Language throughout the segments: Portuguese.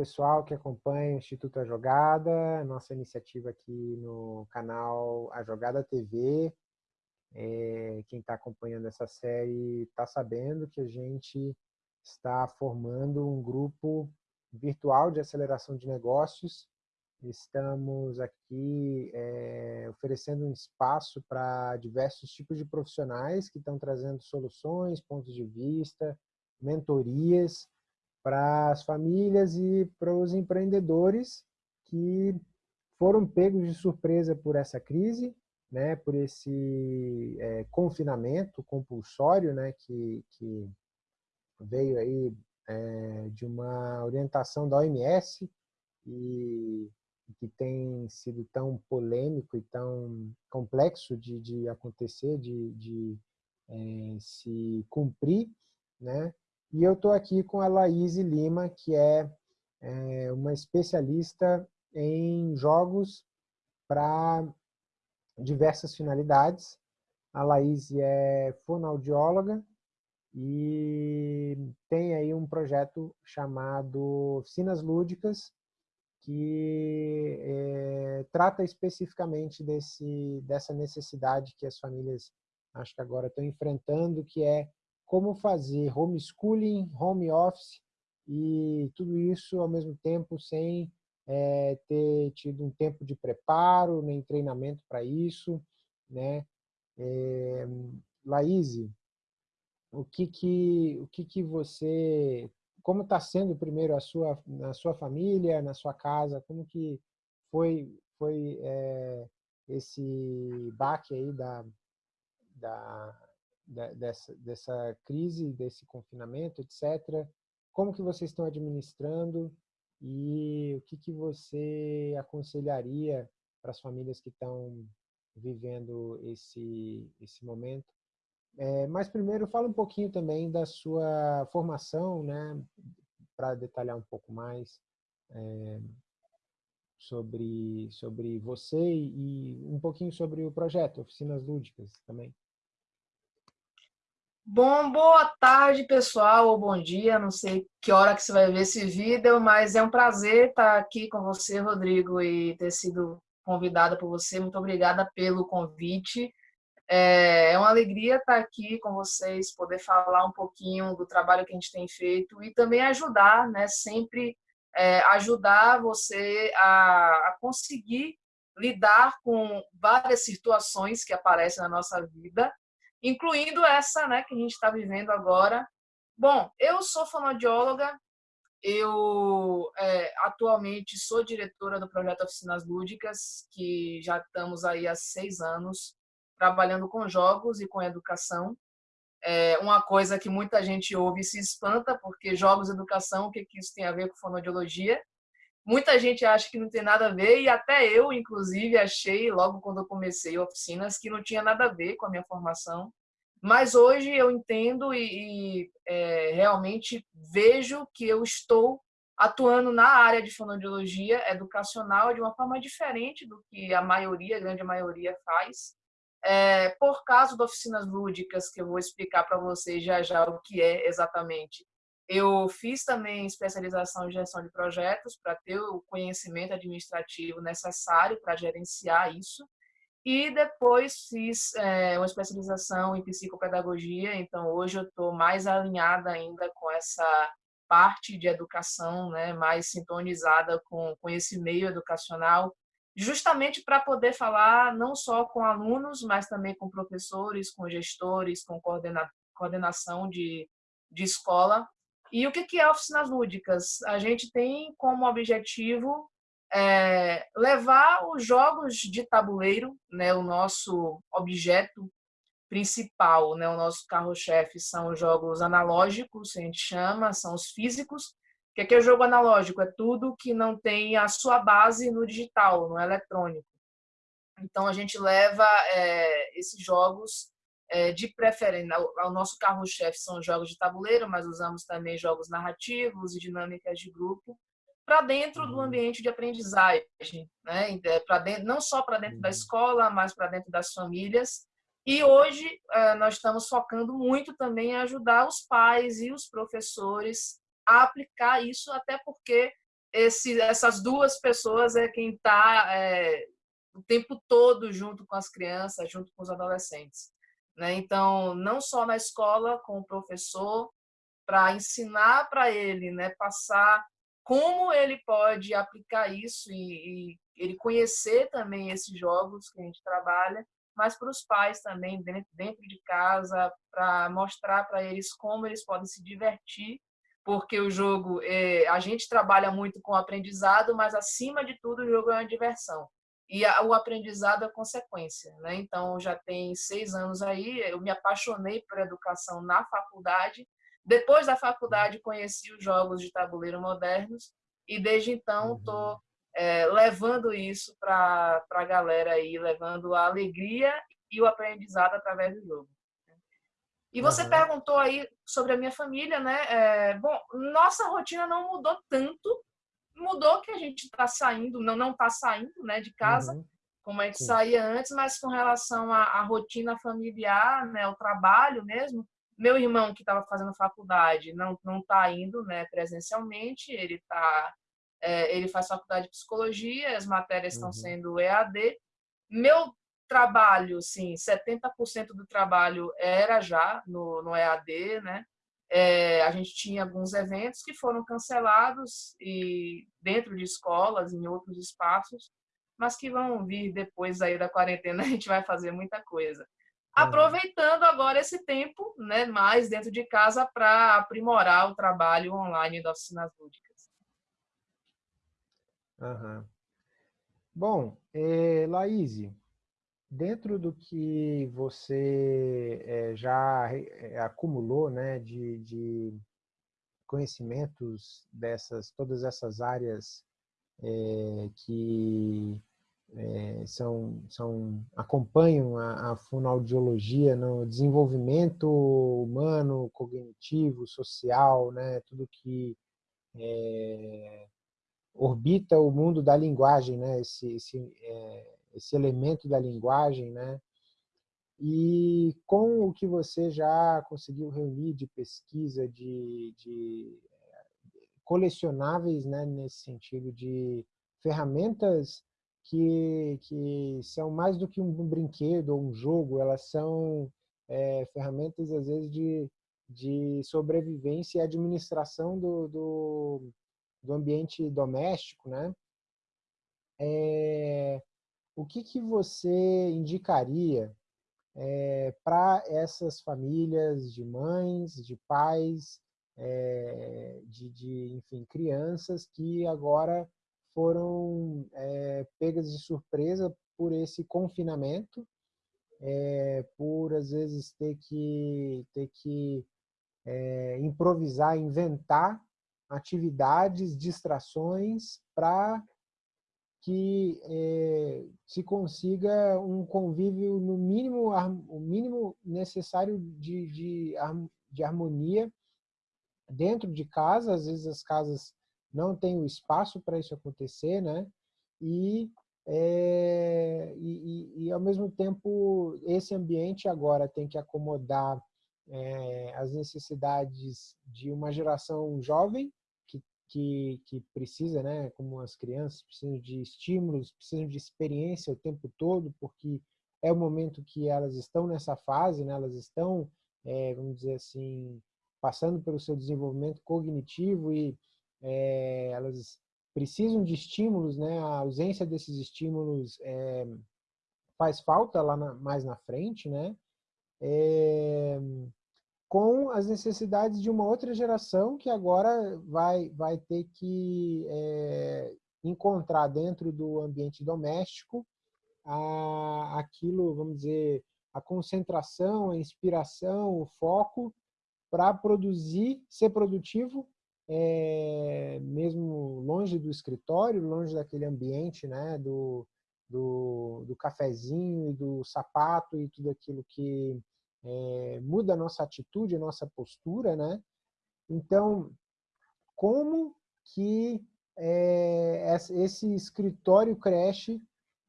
pessoal que acompanha o Instituto A Jogada, nossa iniciativa aqui no canal A Jogada TV. É, quem está acompanhando essa série está sabendo que a gente está formando um grupo virtual de aceleração de negócios. Estamos aqui é, oferecendo um espaço para diversos tipos de profissionais que estão trazendo soluções, pontos de vista, mentorias para as famílias e para os empreendedores que foram pegos de surpresa por essa crise, né, por esse é, confinamento compulsório, né, que, que veio aí é, de uma orientação da OMS e que tem sido tão polêmico e tão complexo de, de acontecer, de, de é, se cumprir, né? E eu estou aqui com a Laís Lima, que é, é uma especialista em jogos para diversas finalidades. A Laís é fonoaudióloga e tem aí um projeto chamado Oficinas Lúdicas, que é, trata especificamente desse, dessa necessidade que as famílias, acho que agora estão enfrentando, que é como fazer homeschooling, home office e tudo isso ao mesmo tempo sem é, ter tido um tempo de preparo, nem treinamento para isso, né? É, Laís, o que que o que que você, como está sendo primeiro a sua na sua família, na sua casa, como que foi foi é, esse baque aí da, da dessa, dessa crise, desse confinamento, etc. Como que vocês estão administrando e o que, que você aconselharia para as famílias que estão vivendo esse, esse momento? É, mas primeiro, fala um pouquinho também da sua formação, né, para detalhar um pouco mais é, sobre, sobre você e um pouquinho sobre o projeto Oficinas Lúdicas também. Bom, boa tarde, pessoal, ou bom dia, não sei que hora que você vai ver esse vídeo, mas é um prazer estar aqui com você, Rodrigo, e ter sido convidada por você. Muito obrigada pelo convite. É, é uma alegria estar aqui com vocês, poder falar um pouquinho do trabalho que a gente tem feito e também ajudar, né, sempre é, ajudar você a, a conseguir lidar com várias situações que aparecem na nossa vida incluindo essa né, que a gente está vivendo agora. Bom, eu sou fonoaudióloga, eu é, atualmente sou diretora do projeto Oficinas Lúdicas, que já estamos aí há seis anos trabalhando com jogos e com educação. É uma coisa que muita gente ouve e se espanta, porque jogos e educação, o que, que isso tem a ver com fonoaudiologia? Muita gente acha que não tem nada a ver, e até eu, inclusive, achei, logo quando eu comecei oficinas, que não tinha nada a ver com a minha formação. Mas hoje eu entendo e, e é, realmente vejo que eu estou atuando na área de fonoaudiologia educacional de uma forma diferente do que a maioria, a grande maioria faz. É, por causa de oficinas lúdicas, que eu vou explicar para vocês já já o que é exatamente. Eu fiz também especialização em gestão de projetos para ter o conhecimento administrativo necessário para gerenciar isso. E depois fiz é, uma especialização em psicopedagogia, então hoje eu estou mais alinhada ainda com essa parte de educação, né, mais sintonizada com, com esse meio educacional, justamente para poder falar não só com alunos, mas também com professores, com gestores, com coordena, coordenação de, de escola, e o que é oficinas lúdicas? A gente tem como objetivo é, levar os jogos de tabuleiro, né, o nosso objeto principal, né, o nosso carro-chefe são os jogos analógicos, a gente chama, são os físicos. O que é o jogo analógico? É tudo que não tem a sua base no digital, no eletrônico. Então a gente leva é, esses jogos é, de preferência, o nosso carro-chefe são jogos de tabuleiro, mas usamos também jogos narrativos e dinâmicas de grupo para dentro do uhum. ambiente de aprendizagem, né? É, para dentro, não só para dentro da uhum. escola, mas para dentro das famílias. E hoje é, nós estamos focando muito também em ajudar os pais e os professores a aplicar isso, até porque esse, essas duas pessoas é quem está é, o tempo todo junto com as crianças, junto com os adolescentes. Né? Então, não só na escola, com o professor, para ensinar para ele, né, passar como ele pode aplicar isso e, e, ele conhecer também esses jogos que a gente trabalha, mas para os pais também dentro, dentro de casa, para mostrar para eles como eles podem se divertir, porque o jogo, é, a gente trabalha muito com aprendizado, mas acima de tudo o jogo é uma diversão. E a, o aprendizado é consequência, né? Então, já tem seis anos aí, eu me apaixonei por educação na faculdade, depois da faculdade, conheci os jogos de tabuleiro modernos e desde então estou uhum. é, levando isso para a galera aí, levando a alegria e o aprendizado através do jogo. E você uhum. perguntou aí sobre a minha família, né? É, bom, nossa rotina não mudou tanto, mudou que a gente está saindo, não não está saindo, né, de casa, uhum. como a gente Sim. saía antes, mas com relação à, à rotina familiar, né, o trabalho mesmo, meu irmão, que estava fazendo faculdade, não não está indo né, presencialmente, ele, tá, é, ele faz faculdade de psicologia, as matérias estão uhum. sendo EAD. Meu trabalho, sim, 70% do trabalho era já no, no EAD, né? É, a gente tinha alguns eventos que foram cancelados e dentro de escolas, em outros espaços, mas que vão vir depois aí da quarentena, a gente vai fazer muita coisa aproveitando agora esse tempo, né, mais dentro de casa para aprimorar o trabalho online das oficinas lúdicas. Uhum. Bom, é, Laís, dentro do que você é, já é, acumulou, né, de, de, conhecimentos dessas, todas essas áreas é, que é, são, são, acompanham a, a fonoaudiologia no desenvolvimento humano, cognitivo, social, né, tudo que orbita o mundo da linguagem, né, esse, esse, esse elemento da linguagem, né, e com o que você já conseguiu reunir de pesquisa, de, de colecionáveis, né, nesse sentido de ferramentas que, que são mais do que um brinquedo ou um jogo, elas são é, ferramentas, às vezes, de, de sobrevivência e administração do, do, do ambiente doméstico, né? É, o que, que você indicaria é, para essas famílias de mães, de pais, é, de, de, enfim, crianças que agora foram é, pegas de surpresa por esse confinamento, por às vezes ter que, ter que improvisar, inventar atividades, distrações para que é, se consiga um convívio no mínimo, o mínimo necessário de, de, de harmonia dentro de casa. Às vezes as casas não tem o espaço para isso acontecer, né? E, é, e, e, ao mesmo tempo, esse ambiente agora tem que acomodar é, as necessidades de uma geração jovem que, que, precisa, né, como as crianças, precisam de estímulos, precisam de experiência o tempo todo, porque é o momento que elas estão nessa fase, né, elas estão, é, vamos dizer assim, passando pelo seu desenvolvimento cognitivo e é, elas precisam de estímulos, né? A ausência desses estímulos é, faz falta lá na, mais na frente, né? É, com as necessidades de uma outra geração que agora vai, vai ter que é, encontrar dentro do ambiente doméstico a, aquilo, vamos dizer, a concentração, a inspiração, o foco para produzir, ser produtivo é, mesmo longe do escritório, longe daquele ambiente né, do, do, do cafezinho e do sapato e tudo aquilo que é, muda a nossa atitude, a nossa postura, né? Então, como que é, esse escritório creche,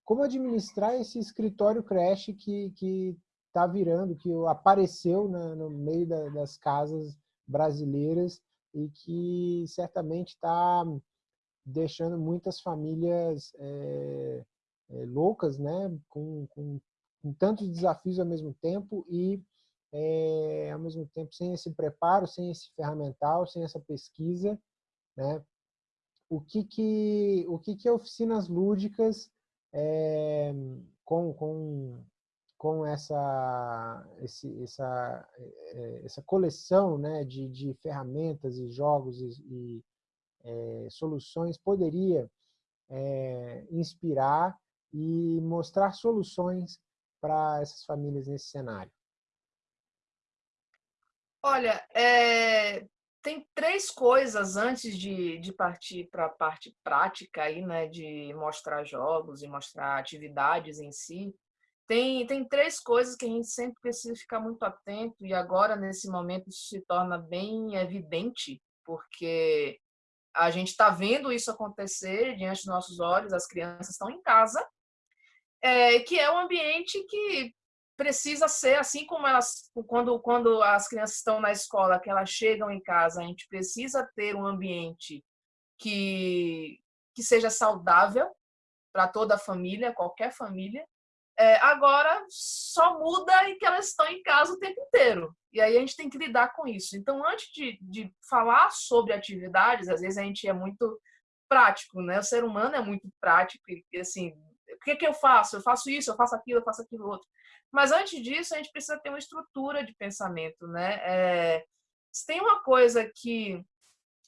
como administrar esse escritório creche que está virando, que apareceu na, no meio da, das casas brasileiras e que certamente está deixando muitas famílias é, é, loucas, né? Com, com, com, tantos desafios ao mesmo tempo e, é, ao mesmo tempo, sem esse preparo, sem esse ferramental, sem essa pesquisa, né? O que que, o que, que oficinas lúdicas é, com, com, com essa, esse, essa, é, essa coleção né, de, de ferramentas e jogos e, e é, soluções poderia é, inspirar e mostrar soluções para essas famílias nesse cenário? Olha, é, tem três coisas antes de, de partir para a parte prática aí, né, de mostrar jogos e mostrar atividades em si. Tem, tem três coisas que a gente sempre precisa ficar muito atento e agora nesse momento isso se torna bem evidente, porque a gente está vendo isso acontecer diante dos nossos olhos, as crianças estão em casa, é, que é um ambiente que precisa ser assim como elas quando quando as crianças estão na escola que elas chegam em casa a gente precisa ter um ambiente que que seja saudável para toda a família qualquer família. É, agora só muda em que elas estão em casa o tempo inteiro e aí a gente tem que lidar com isso. Então antes de, de falar sobre atividades às vezes a gente é muito prático né? O ser humano é muito prático e assim o que, que eu faço eu faço isso eu faço aquilo eu faço aquilo outro mas antes disso, a gente precisa ter uma estrutura de pensamento, né? É, se tem uma coisa que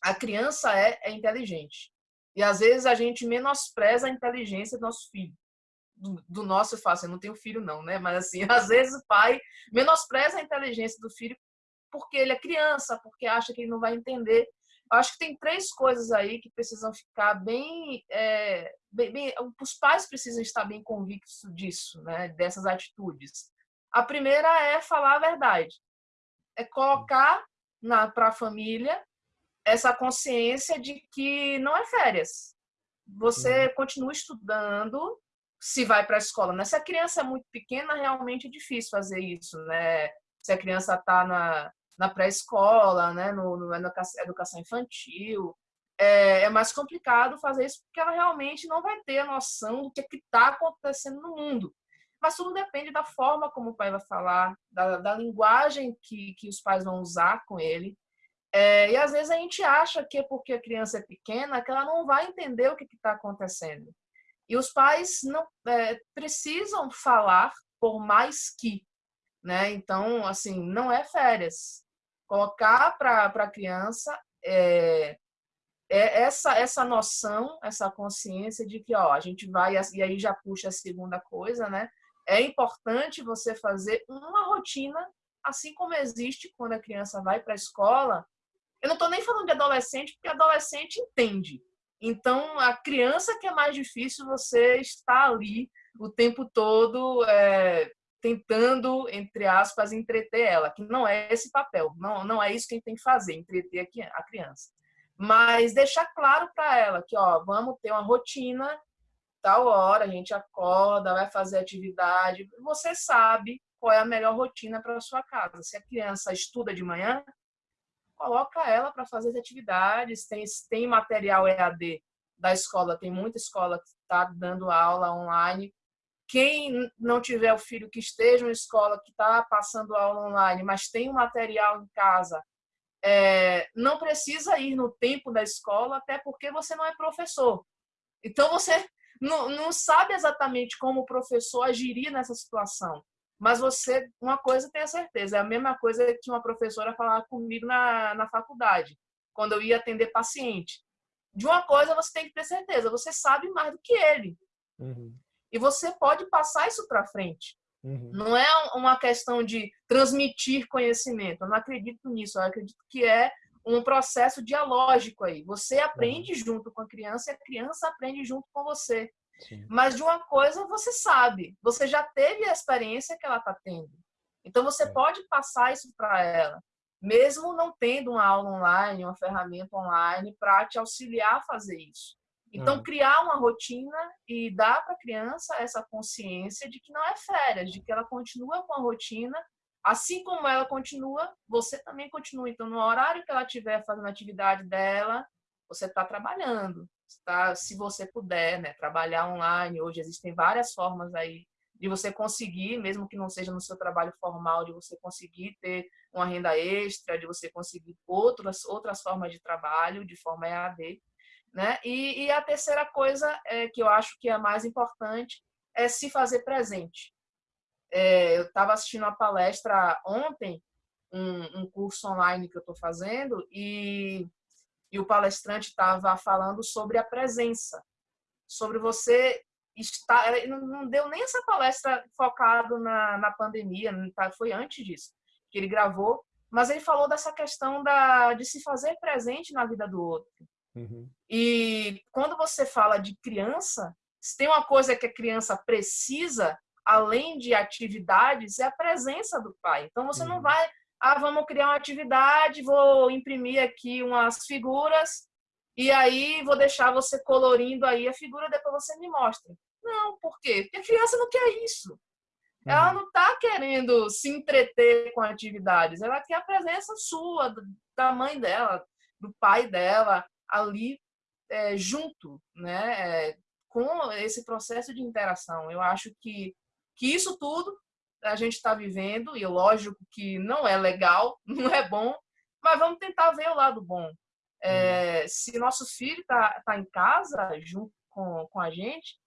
a criança é, é inteligente. E às vezes a gente menospreza a inteligência do nosso filho. Do, do nosso, eu faço, eu não tenho filho não, né? Mas assim, às vezes o pai menospreza a inteligência do filho porque ele é criança, porque acha que ele não vai entender. Acho que tem três coisas aí que precisam ficar bem, é, bem, bem, os pais precisam estar bem convictos disso, né? Dessas atitudes. A primeira é falar a verdade, é colocar para a família essa consciência de que não é férias. Você uhum. continua estudando, se vai para a escola. Né? Se a criança é muito pequena, realmente é difícil fazer isso, né? Se a criança está na, na pré-escola, né, no, no, na educação infantil. É, é, mais complicado fazer isso porque ela realmente não vai ter a noção do que é está acontecendo no mundo. Mas tudo depende da forma como o pai vai falar, da, da linguagem que, que os pais vão usar com ele. É, e às vezes a gente acha que é porque a criança é pequena que ela não vai entender o que está acontecendo. E os pais não é, precisam falar por mais que, né? Então, assim, não é férias colocar para a criança é, é essa, essa noção, essa consciência de que ó, a gente vai, e aí já puxa a segunda coisa, né? É importante você fazer uma rotina, assim como existe quando a criança vai para a escola. Eu não estou nem falando de adolescente, porque adolescente entende. Então, a criança que é mais difícil, você está ali o tempo todo é, tentando, entre aspas, entreter ela, que não é esse papel, não, não é isso que a gente tem que fazer, entreter a criança. Mas deixar claro para ela que, ó, vamos ter uma rotina, tal hora a gente acorda, vai fazer atividade, você sabe qual é a melhor rotina para sua casa. Se a criança estuda de manhã, coloca ela para fazer as atividades, tem, tem material EAD da escola, tem muita escola que está dando aula online, quem não tiver o filho que esteja na escola, que está passando aula online, mas tem um material em casa, é, não precisa ir no tempo da escola, até porque você não é professor. Então, você não, não sabe exatamente como o professor agiria nessa situação. Mas você, uma coisa tenha certeza, é a mesma coisa que uma professora falava comigo na, na faculdade, quando eu ia atender paciente. De uma coisa você tem que ter certeza, você sabe mais do que ele. Uhum. E você pode passar isso para frente. Uhum. Não é uma questão de transmitir conhecimento. Eu não acredito nisso. Eu acredito que é um processo dialógico aí. Você aprende uhum. junto com a criança e a criança aprende junto com você. Sim. Mas de uma coisa você sabe, você já teve a experiência que ela está tendo. Então você pode passar isso para ela, mesmo não tendo uma aula online, uma ferramenta online para te auxiliar a fazer isso. Então, hum. criar uma rotina e dar para a criança essa consciência de que não é férias, de que ela continua com a rotina, assim como ela continua, você também continua. Então, no horário que ela estiver fazendo a atividade dela, você está trabalhando. tá? se você puder, né, trabalhar online. Hoje existem várias formas aí de você conseguir, mesmo que não seja no seu trabalho formal, de você conseguir ter uma renda extra, de você conseguir outras, outras formas de trabalho de forma EAD. Né? E, e a terceira coisa é, que eu acho que é a mais importante é se fazer presente. É, eu estava assistindo uma palestra ontem, um, um curso online que eu estou fazendo, e, e o palestrante estava falando sobre a presença, sobre você estar. Não deu nem essa palestra focado na, na pandemia, tá, foi antes disso que ele gravou, mas ele falou dessa questão da, de se fazer presente na vida do outro. Uhum. E quando você fala de criança, se tem uma coisa que a criança precisa, além de atividades, é a presença do pai. Então você uhum. não vai, ah, vamos criar uma atividade, vou imprimir aqui umas figuras e aí vou deixar você colorindo aí a figura, depois você me mostra. Não, por quê? Porque a criança não quer isso. Ela uhum. não está querendo se entreter com atividades, ela quer a presença sua, da mãe dela, do pai dela, ali é, junto, né? É, com esse processo de interação. Eu acho que, que isso tudo a gente está vivendo, e lógico que não é legal, não é bom, mas vamos tentar ver o lado bom. É, se nosso filho está tá em casa junto com, com a gente,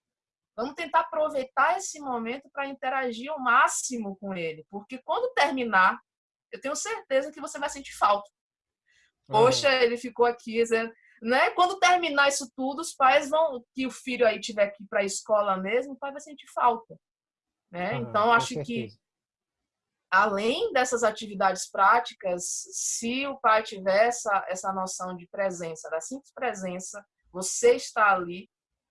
vamos tentar aproveitar esse momento para interagir ao máximo com ele, porque quando terminar, eu tenho certeza que você vai sentir falta. Poxa, uhum. ele ficou aqui, né? Quando terminar isso tudo, os pais vão, que o filho aí tiver que ir para a escola mesmo, o pai vai sentir falta, né? Ah, então acho certeza. que além dessas atividades práticas, se o pai tiver essa, essa noção de presença, da simples presença, você está ali,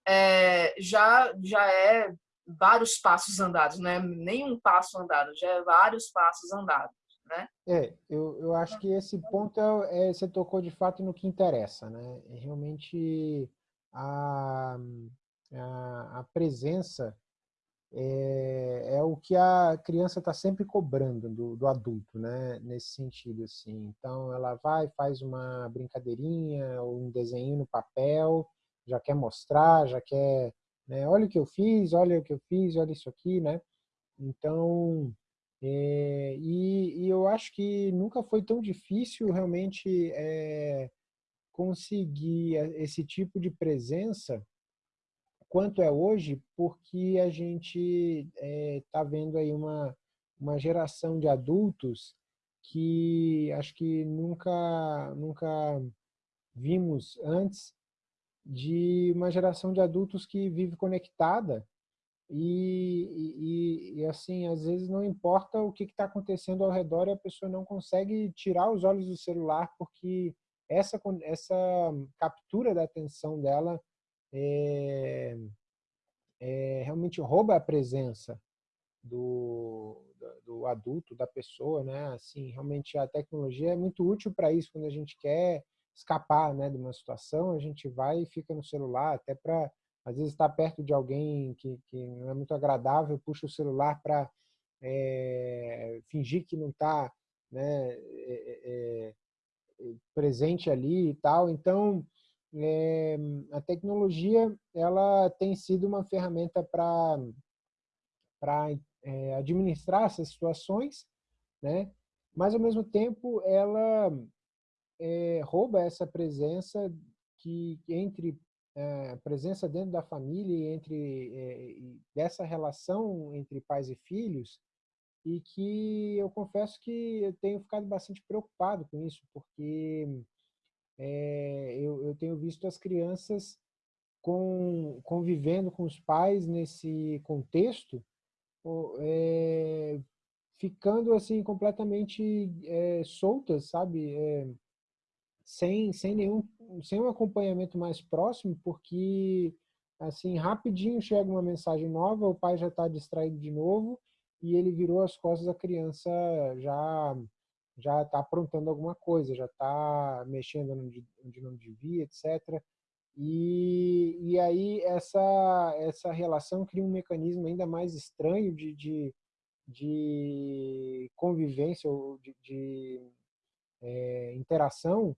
é, já já é vários passos andados, não é nenhum passo andado, já é vários passos andados né? É, eu, eu acho que esse ponto é, é, você tocou de fato no que interessa, né? É realmente a, a, a presença é, é, o que a criança está sempre cobrando do, do, adulto, né? Nesse sentido, assim. Então, ela vai, faz uma brincadeirinha ou um desenho no papel, já quer mostrar, já quer, né? Olha o que eu fiz, olha o que eu fiz, olha isso aqui, né? Então, é, e, e, eu acho que nunca foi tão difícil realmente é, conseguir esse tipo de presença quanto é hoje, porque a gente está é, vendo aí uma, uma geração de adultos que acho que nunca, nunca vimos antes de uma geração de adultos que vive conectada e, e, e, assim, às vezes não importa o que está acontecendo ao redor e a pessoa não consegue tirar os olhos do celular porque essa, essa captura da atenção dela é, é, realmente rouba a presença do, do adulto, da pessoa, né? Assim, realmente a tecnologia é muito útil para isso, quando a gente quer escapar né, de uma situação, a gente vai e fica no celular, até para às vezes está perto de alguém que, que não é muito agradável, puxa o celular para é, fingir que não está né, é, é, presente ali e tal. Então, a tecnologia ela tem sido uma ferramenta para administrar essas situações, né? Mas ao mesmo tempo ela rouba essa presença que entre é, presença dentro da família entre é, dessa relação entre pais e filhos e que eu confesso que eu tenho ficado bastante preocupado com isso porque é, eu, eu, tenho visto as crianças com, convivendo com os pais nesse contexto ficando assim completamente soltas sabe sem, sem nenhum sem um acompanhamento mais próximo, porque assim rapidinho chega uma mensagem nova, o pai já está distraído de novo e ele virou as costas, a criança já já está aprontando alguma coisa, já está mexendo onde, onde não devia, etc. E, e aí essa, essa relação cria um mecanismo ainda mais estranho de, de, de convivência ou de, de é, interação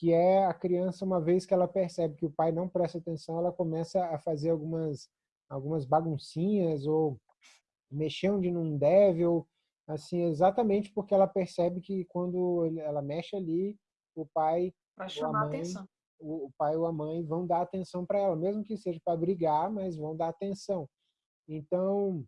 que é a criança, uma vez que ela percebe que o pai não presta atenção, ela começa a fazer algumas, algumas baguncinhas ou mexer onde não deve, ou assim, exatamente porque ela percebe que quando ela mexe ali, o pai para chamar mãe, atenção. O, o pai ou a mãe vão dar atenção para ela, mesmo que seja para brigar, mas vão dar atenção. Então,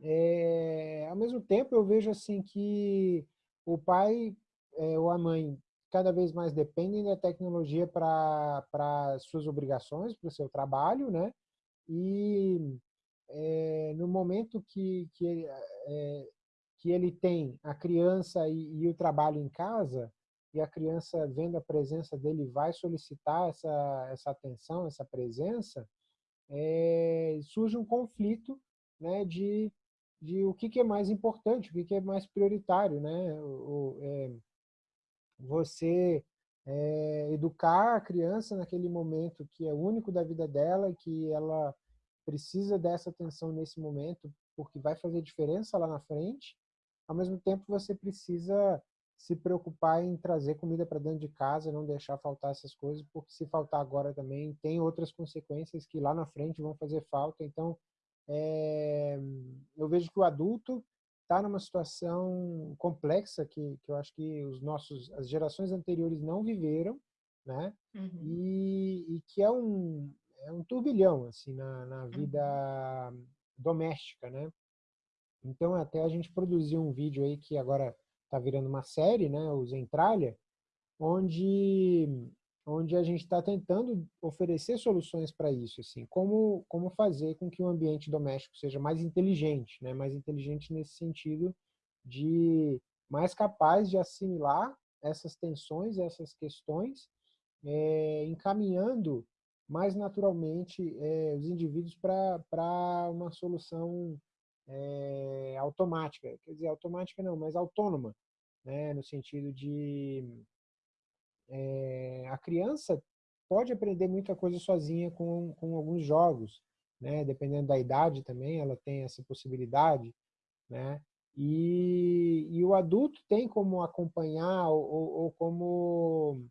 é, ao mesmo tempo, eu vejo assim que o pai é, ou a mãe cada vez mais dependem da tecnologia para suas obrigações, para o seu trabalho, né? E é, no momento que, que, é, que ele tem a criança e, e, o trabalho em casa, e a criança vendo a presença dele vai solicitar essa, essa atenção, essa presença, é, surge um conflito né, de, de o que, que é mais importante, o que, que é mais prioritário. Né? O, é, você é, educar a criança naquele momento que é único da vida dela, que ela precisa dessa atenção nesse momento, porque vai fazer diferença lá na frente. Ao mesmo tempo, você precisa se preocupar em trazer comida para dentro de casa, não deixar faltar essas coisas, porque se faltar agora também tem outras consequências que lá na frente vão fazer falta. Então, é, eu vejo que o adulto está numa situação complexa que, que eu acho que os nossos, as gerações anteriores não viveram, né? Uhum. E, e, que é um, é um turbilhão assim na, na vida uhum. doméstica, né? Então até a gente produziu um vídeo aí que agora está virando uma série, né? O Zentralha, onde onde a gente está tentando oferecer soluções para isso, assim, como como fazer com que o ambiente doméstico seja mais inteligente, né? Mais inteligente nesse sentido de mais capaz de assimilar essas tensões, essas questões, é, encaminhando mais naturalmente é, os indivíduos para uma solução é, automática, quer dizer, automática não, mas autônoma, né, no sentido de é, a criança pode aprender muita coisa sozinha com, com alguns jogos, né, dependendo da idade também, ela tem essa possibilidade, né, e, e o adulto tem como acompanhar ou, ou como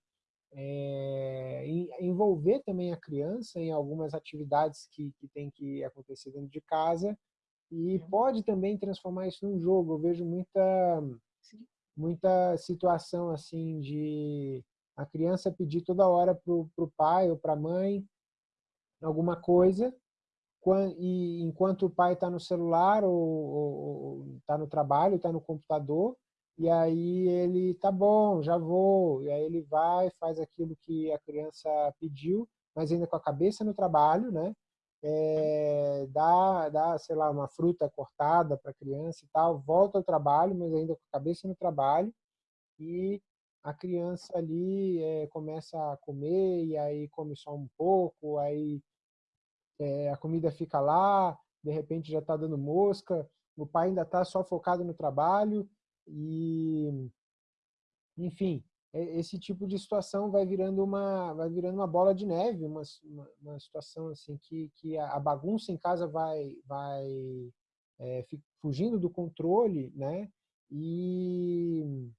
é, envolver também a criança em algumas atividades que, que tem que acontecer dentro de casa e uhum. pode também transformar isso num jogo. Eu vejo muita, muita situação assim de a criança pedir toda hora para o pai ou para a mãe alguma coisa e enquanto o pai está no celular ou está no trabalho, está no computador, e aí ele, tá bom, já vou. E aí ele vai, faz aquilo que a criança pediu, mas ainda com a cabeça no trabalho, né? É, dá, dá, sei lá, uma fruta cortada para a criança e tal, volta ao trabalho, mas ainda com a cabeça no trabalho, e a criança ali é, começa a comer, e aí come só um pouco, aí é, a comida fica lá, de repente já está dando mosca, o pai ainda está só focado no trabalho, e, enfim, esse tipo de situação vai virando uma, vai virando uma bola de neve, uma, uma, uma situação assim que, que a bagunça em casa vai, vai é, fugindo do controle, né? E,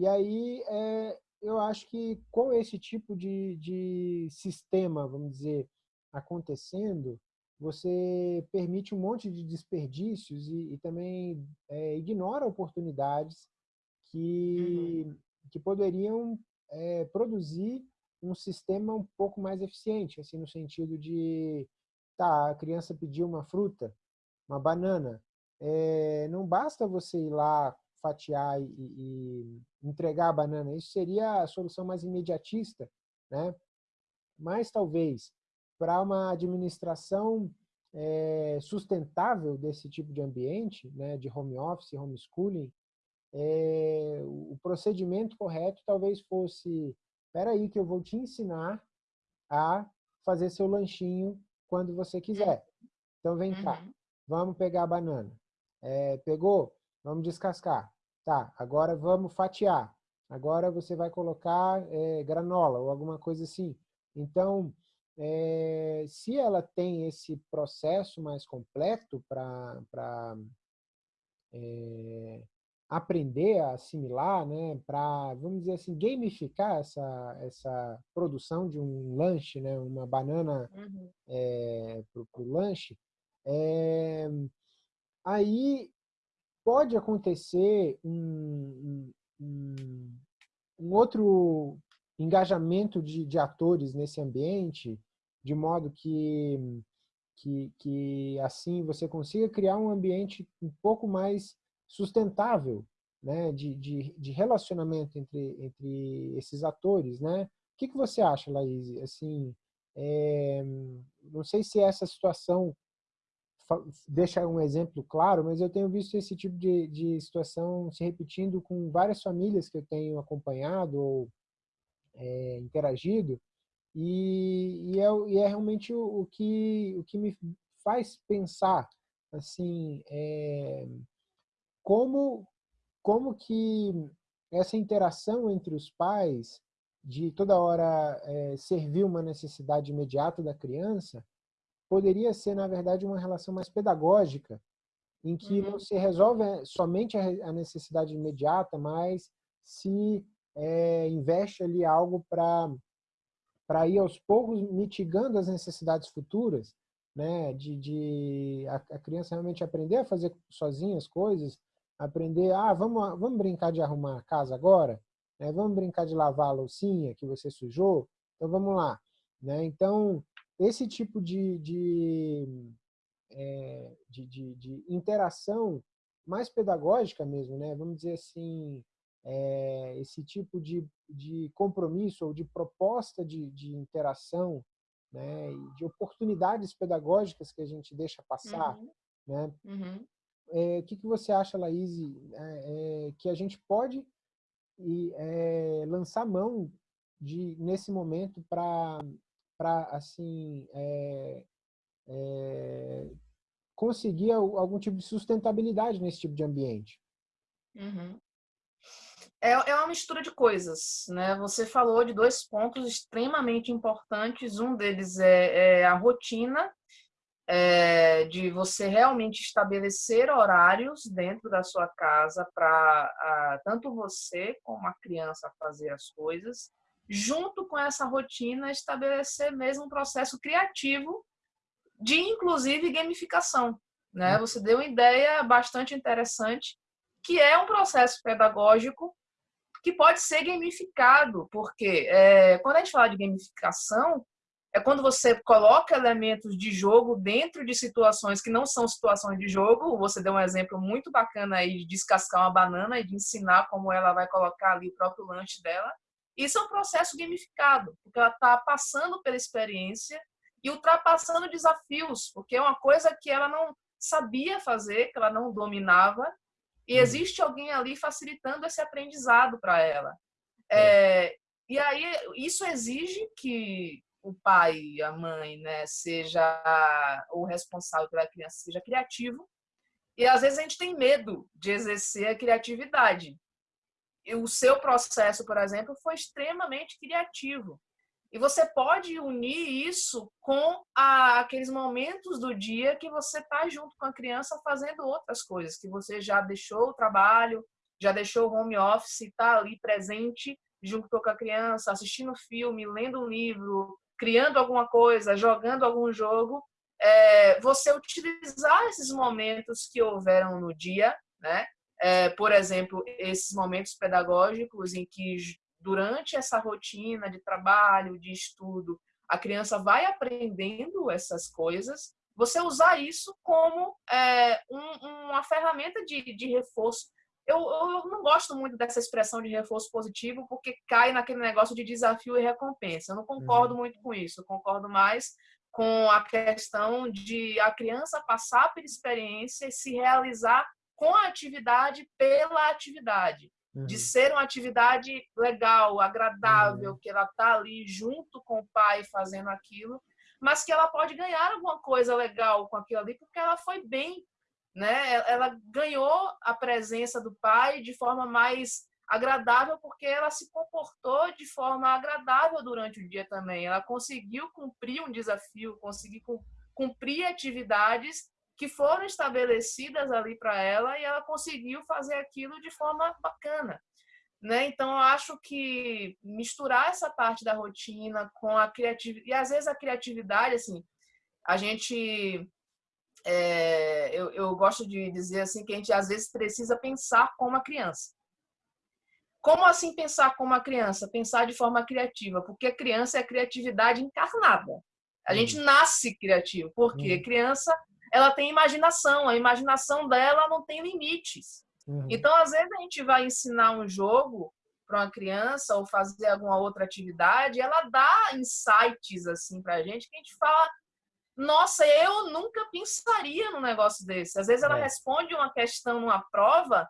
e aí é, eu acho que com esse tipo de, de sistema, vamos dizer, acontecendo, você permite um monte de desperdícios e, e também é, ignora oportunidades que, uhum. que poderiam é, produzir um sistema um pouco mais eficiente, assim, no sentido de, tá, a criança pediu uma fruta, uma banana, é, não basta você ir lá fatiar e, e, entregar a banana, isso seria a solução mais imediatista, né? Mas talvez para uma administração é, sustentável desse tipo de ambiente, né, de home office, homeschooling, é, o procedimento correto talvez fosse, espera aí que eu vou te ensinar a fazer seu lanchinho quando você quiser. Então vem uhum. cá, vamos pegar a banana. É, pegou? Vamos descascar. Tá, agora vamos fatiar. Agora você vai colocar é, granola ou alguma coisa assim. Então, é, se ela tem esse processo mais completo para é, aprender a assimilar, né, para, vamos dizer assim, gamificar essa, essa produção de um lanche, né, uma banana uhum. é, para o lanche, é, aí pode acontecer um, um, um outro engajamento de, de, atores nesse ambiente, de modo que, que, que assim você consiga criar um ambiente um pouco mais sustentável né, de, de, de, relacionamento entre, entre esses atores. Né? O que, que você acha, Laís? Assim, é, não sei se essa situação deixa um exemplo claro, mas eu tenho visto esse tipo de, de situação se repetindo com várias famílias que eu tenho acompanhado ou é, interagido, e, e, é, e, é, realmente o, o, que, o que me faz pensar assim, é, como, como que essa interação entre os pais de toda hora é, servir uma necessidade imediata da criança poderia ser, na verdade, uma relação mais pedagógica, em que uhum. não se resolve é, somente a necessidade imediata, mas se é, investe ali algo para para ir aos poucos mitigando as necessidades futuras, né, de, de a, a, criança realmente aprender a fazer sozinha as coisas, aprender, ah, vamos, vamos brincar de arrumar a casa agora, né, vamos brincar de lavar a loucinha que você sujou, então vamos lá. Né? Então, esse tipo de, de, é, de, de, de, interação mais pedagógica mesmo, né? vamos dizer assim, é, esse tipo de, de compromisso ou de proposta de, de interação, né? de oportunidades pedagógicas que a gente deixa passar, uhum. né? Uhum. É, o que, que você acha, Laís, é, é, que a gente pode e, é, lançar mão de, nesse momento para para assim é, é, conseguir algum tipo de sustentabilidade nesse tipo de ambiente. Uhum. É, é uma mistura de coisas, né? Você falou de dois pontos extremamente importantes. Um deles é, é a rotina é, de você realmente estabelecer horários dentro da sua casa para tanto você como a criança fazer as coisas junto com essa rotina, estabelecer mesmo um processo criativo de, inclusive, gamificação. Né? Uhum. Você deu uma ideia bastante interessante, que é um processo pedagógico que pode ser gamificado, porque é, quando a gente fala de gamificação, é quando você coloca elementos de jogo dentro de situações que não são situações de jogo. Você deu um exemplo muito bacana aí de descascar uma banana e de ensinar como ela vai colocar ali o próprio lanche dela. Isso é um processo gamificado, porque ela está passando pela experiência e ultrapassando desafios, porque é uma coisa que ela não sabia fazer, que ela não dominava, e uhum. existe alguém ali facilitando esse aprendizado para ela. É. É, e aí isso exige que o pai, a mãe, né, seja o responsável pela criança, seja criativo. E às vezes a gente tem medo de exercer a criatividade o seu processo, por exemplo, foi extremamente criativo. E você pode unir isso com a, aqueles momentos do dia que você está junto com a criança fazendo outras coisas, que você já deixou o trabalho, já deixou o home office, está ali presente junto com a criança, assistindo filme, lendo um livro, criando alguma coisa, jogando algum jogo. É, você utilizar esses momentos que houveram no dia, né? É, por exemplo, esses momentos pedagógicos em que, durante essa rotina de trabalho, de estudo, a criança vai aprendendo essas coisas, você usar isso como é, um, uma ferramenta de, de reforço. Eu, eu, não gosto muito dessa expressão de reforço positivo, porque cai naquele negócio de desafio e recompensa. Eu não concordo uhum. muito com isso. Eu concordo mais com a questão de a criança passar pela experiência e se realizar com a atividade pela atividade. Uhum. De ser uma atividade legal, agradável, uhum. que ela está ali junto com o pai fazendo aquilo, mas que ela pode ganhar alguma coisa legal com aquilo ali, porque ela foi bem, né? Ela ganhou a presença do pai de forma mais agradável, porque ela se comportou de forma agradável durante o dia também. Ela conseguiu cumprir um desafio, conseguiu cumprir atividades que foram estabelecidas ali para ela e ela conseguiu fazer aquilo de forma bacana. Né? Então, eu acho que misturar essa parte da rotina com a criatividade, e às vezes a criatividade, assim, a gente. É, eu, eu gosto de dizer assim que a gente às vezes precisa pensar como a criança. Como assim pensar como a criança? Pensar de forma criativa, porque a criança é a criatividade encarnada. A gente uhum. nasce criativo, porque uhum. criança ela tem imaginação, a imaginação dela não tem limites. Uhum. Então, às vezes, a gente vai ensinar um jogo para uma criança ou fazer alguma outra atividade, ela dá insights assim para a gente que a gente fala, nossa, eu nunca pensaria num negócio desse. Às vezes ela é. responde uma questão numa prova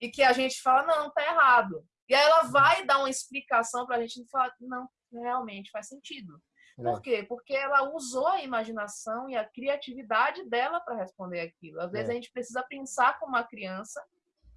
e que a gente fala, não, tá errado. E aí ela uhum. vai dar uma explicação para a gente e fala, não, realmente faz sentido. Por quê? Porque ela usou a imaginação e a criatividade dela para responder aquilo. Às vezes é. a gente precisa pensar como uma criança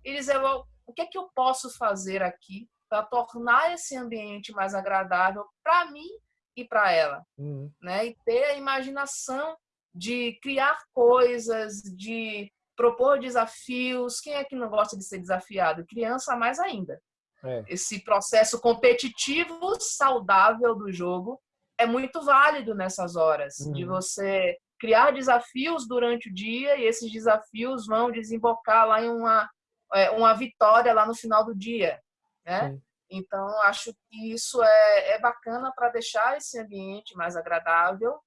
e dizer, o que é que eu posso fazer aqui para tornar esse ambiente mais agradável para mim e para ela, uhum. né? E ter a imaginação de criar coisas, de propor desafios. Quem é que não gosta de ser desafiado? Criança mais ainda. É. Esse processo competitivo saudável do jogo é muito válido nessas horas, uhum. de você criar desafios durante o dia e esses desafios vão desembocar lá em uma, é, uma vitória lá no final do dia, né? Sim. Então, acho que isso é, é bacana para deixar esse ambiente mais agradável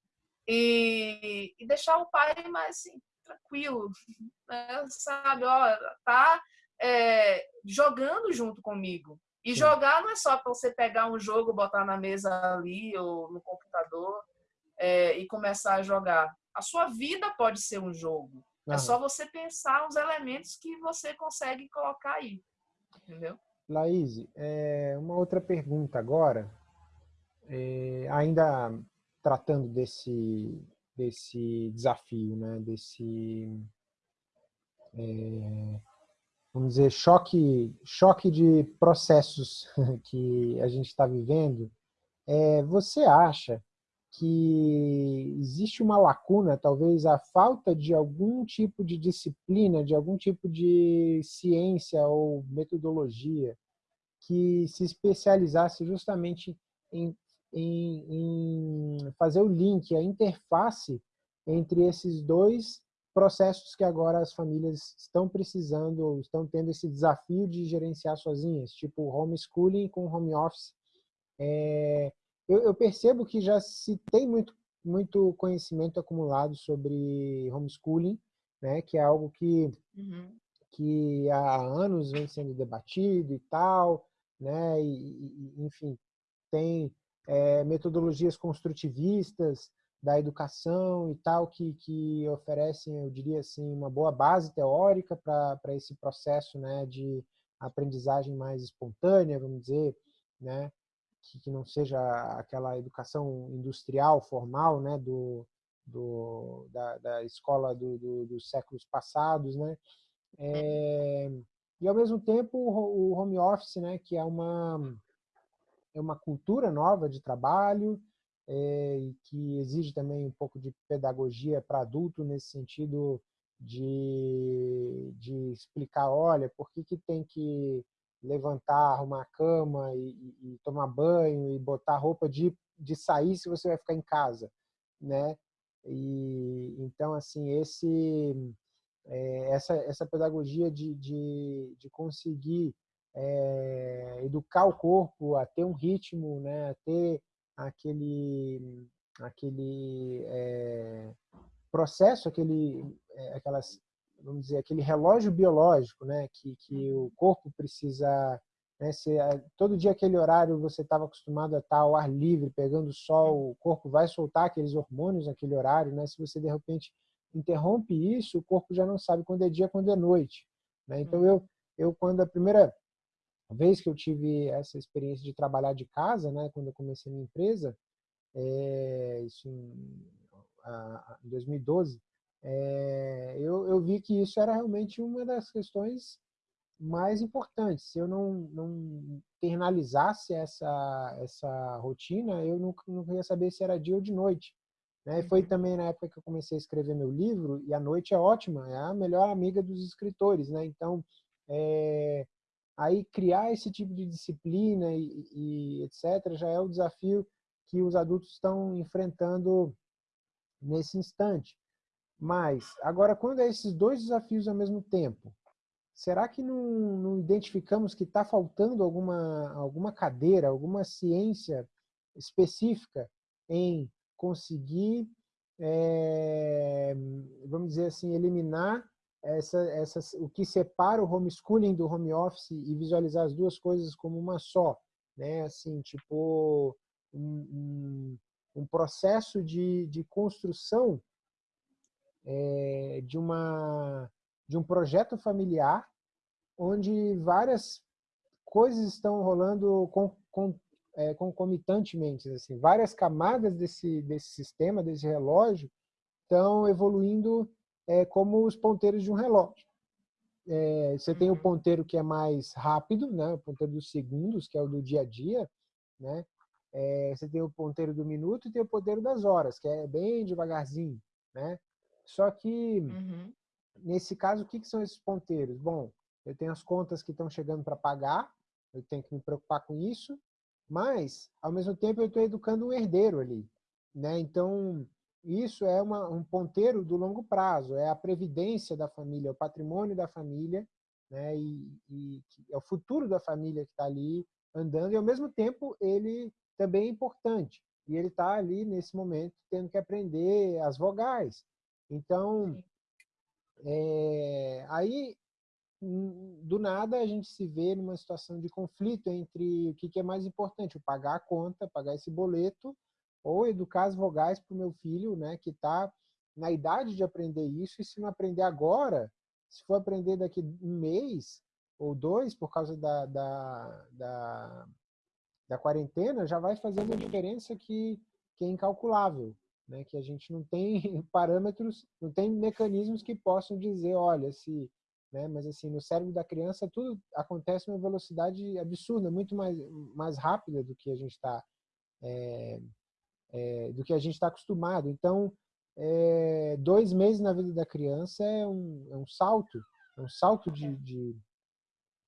e, e deixar o pai mais assim, tranquilo, né? sabe? Ó, tá é, jogando junto comigo. E Sim. jogar não é só para você pegar um jogo, botar na mesa ali ou no computador é, e começar a jogar. A sua vida pode ser um jogo. É só você pensar os elementos que você consegue colocar aí. Entendeu? Laís, é, uma outra pergunta agora. É, ainda tratando desse, desse desafio, né? desse é, vamos dizer, choque, choque de processos que a gente está vivendo, é, você acha que existe uma lacuna, talvez a falta de algum tipo de disciplina, de algum tipo de ciência ou metodologia que se especializasse justamente em, em, em fazer o link, a interface entre esses dois processos que agora as famílias estão precisando, estão tendo esse desafio de gerenciar sozinhas, tipo homeschooling com home office. É, eu, eu, percebo que já se tem muito, muito conhecimento acumulado sobre homeschooling, né, que é algo que, uhum. que há anos vem sendo debatido e tal, né, e, e enfim, tem é, metodologias construtivistas, da educação e tal, que, que oferecem, eu diria assim, uma boa base teórica para esse processo né, de aprendizagem mais espontânea, vamos dizer, né, que, que não seja aquela educação industrial, formal, né, do, do, da, da escola do, do, dos séculos passados, né, é, e ao mesmo tempo o home office, né, que é uma, é uma cultura nova de trabalho, é, e que exige também um pouco de pedagogia para adulto nesse sentido de, de explicar, olha, por que, que tem que levantar, arrumar a cama e, e, tomar banho e botar roupa de, de sair se você vai ficar em casa, né? E então assim esse é, essa essa pedagogia de, de, de conseguir é, educar o corpo a ter um ritmo, né? A ter aquele, aquele é, processo, aquele, é, aquelas, vamos dizer, aquele relógio biológico, né, que, que o corpo precisa, né, se todo dia aquele horário você estava acostumado a estar ao ar livre, pegando sol, o corpo vai soltar aqueles hormônios naquele horário, né, se você de repente interrompe isso, o corpo já não sabe quando é dia, quando é noite, né, então uhum. eu, eu quando a primeira vez que eu tive essa experiência de trabalhar de casa, né, quando eu comecei a minha empresa, é, isso em, a, em 2012, é, eu, eu vi que isso era realmente uma das questões mais importantes. Se eu não, não internalizasse essa, essa rotina, eu nunca, nunca ia saber se era dia ou de noite. Né? E foi também na época que eu comecei a escrever meu livro, e a noite é ótima, é a melhor amiga dos escritores. Né? Então, é, aí criar esse tipo de disciplina e, e etc. já é o desafio que os adultos estão enfrentando nesse instante. Mas, agora, quando é esses dois desafios ao mesmo tempo, será que não, não identificamos que está faltando alguma, alguma cadeira, alguma ciência específica em conseguir, é, vamos dizer assim, eliminar essa, essa, o que separa o homeschooling do home office e visualizar as duas coisas como uma só, né? Assim, tipo um, um, um processo de, de construção é, de uma de um projeto familiar onde várias coisas estão rolando com, com, é, concomitantemente, assim, várias camadas desse desse sistema, desse relógio estão evoluindo é, como os ponteiros de um relógio. É, você tem o uhum. ponteiro que é mais rápido, né? o ponteiro dos segundos, que é o do dia a dia. Né? É, você tem o ponteiro do minuto e tem o ponteiro das horas, que é bem devagarzinho. Né? Só que, uhum. nesse caso, o que, que são esses ponteiros? Bom, eu tenho as contas que estão chegando para pagar, eu tenho que me preocupar com isso, mas, ao mesmo tempo, eu estou educando um herdeiro ali. Né? Então, isso é uma, um ponteiro do longo prazo, é a previdência da família, é o patrimônio da família, né? e, e é o futuro da família que está ali andando, e ao mesmo tempo ele também é importante, e ele está ali nesse momento tendo que aprender as vogais. Então, é, aí hum, do nada a gente se vê numa situação de conflito entre o que é mais importante, o pagar a conta, pagar esse boleto, ou educar as vogais para o meu filho, né, que está na idade de aprender isso, e se não aprender agora, se for aprender daqui um mês ou dois, por causa da, da, da, da quarentena, já vai fazer uma diferença que, que é incalculável, né, que a gente não tem parâmetros, não tem mecanismos que possam dizer, olha, se né? Mas assim, no cérebro da criança tudo acontece uma velocidade absurda, muito mais mais rápida do que a gente está é, é, do que a gente está acostumado. Então, é, dois meses na vida da criança é um, é um salto, é um salto de, de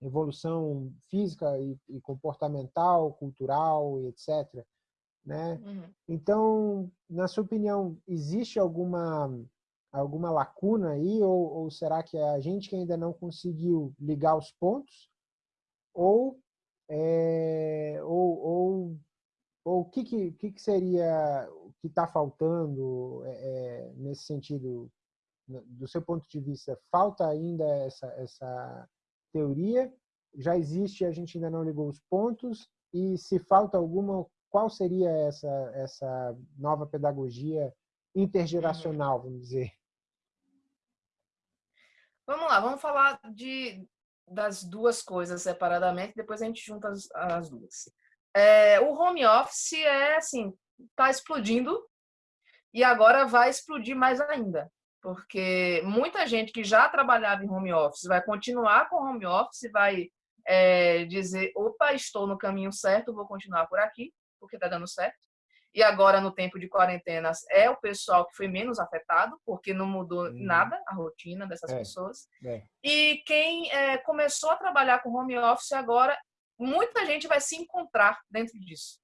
evolução física e, e, comportamental, cultural e etc. Né? Uhum. Então, na sua opinião, existe alguma alguma lacuna aí ou, ou será que é a gente que ainda não conseguiu ligar os pontos ou é, ou, ou ou o que, que, que seria o que está faltando é, é, nesse sentido, do seu ponto de vista? Falta ainda essa, essa teoria? Já existe, a gente ainda não ligou os pontos? E se falta alguma, qual seria essa, essa nova pedagogia intergeracional, vamos dizer? Vamos lá, vamos falar de, das duas coisas separadamente, depois a gente junta as, as duas. É, o home office é assim, está explodindo e agora vai explodir mais ainda, porque muita gente que já trabalhava em home office vai continuar com home office, vai é, dizer, opa, estou no caminho certo, vou continuar por aqui, porque está dando certo. E agora, no tempo de quarentenas, é o pessoal que foi menos afetado, porque não mudou hum. nada a rotina dessas é, pessoas. É. E quem é, começou a trabalhar com home office agora muita gente vai se encontrar dentro disso.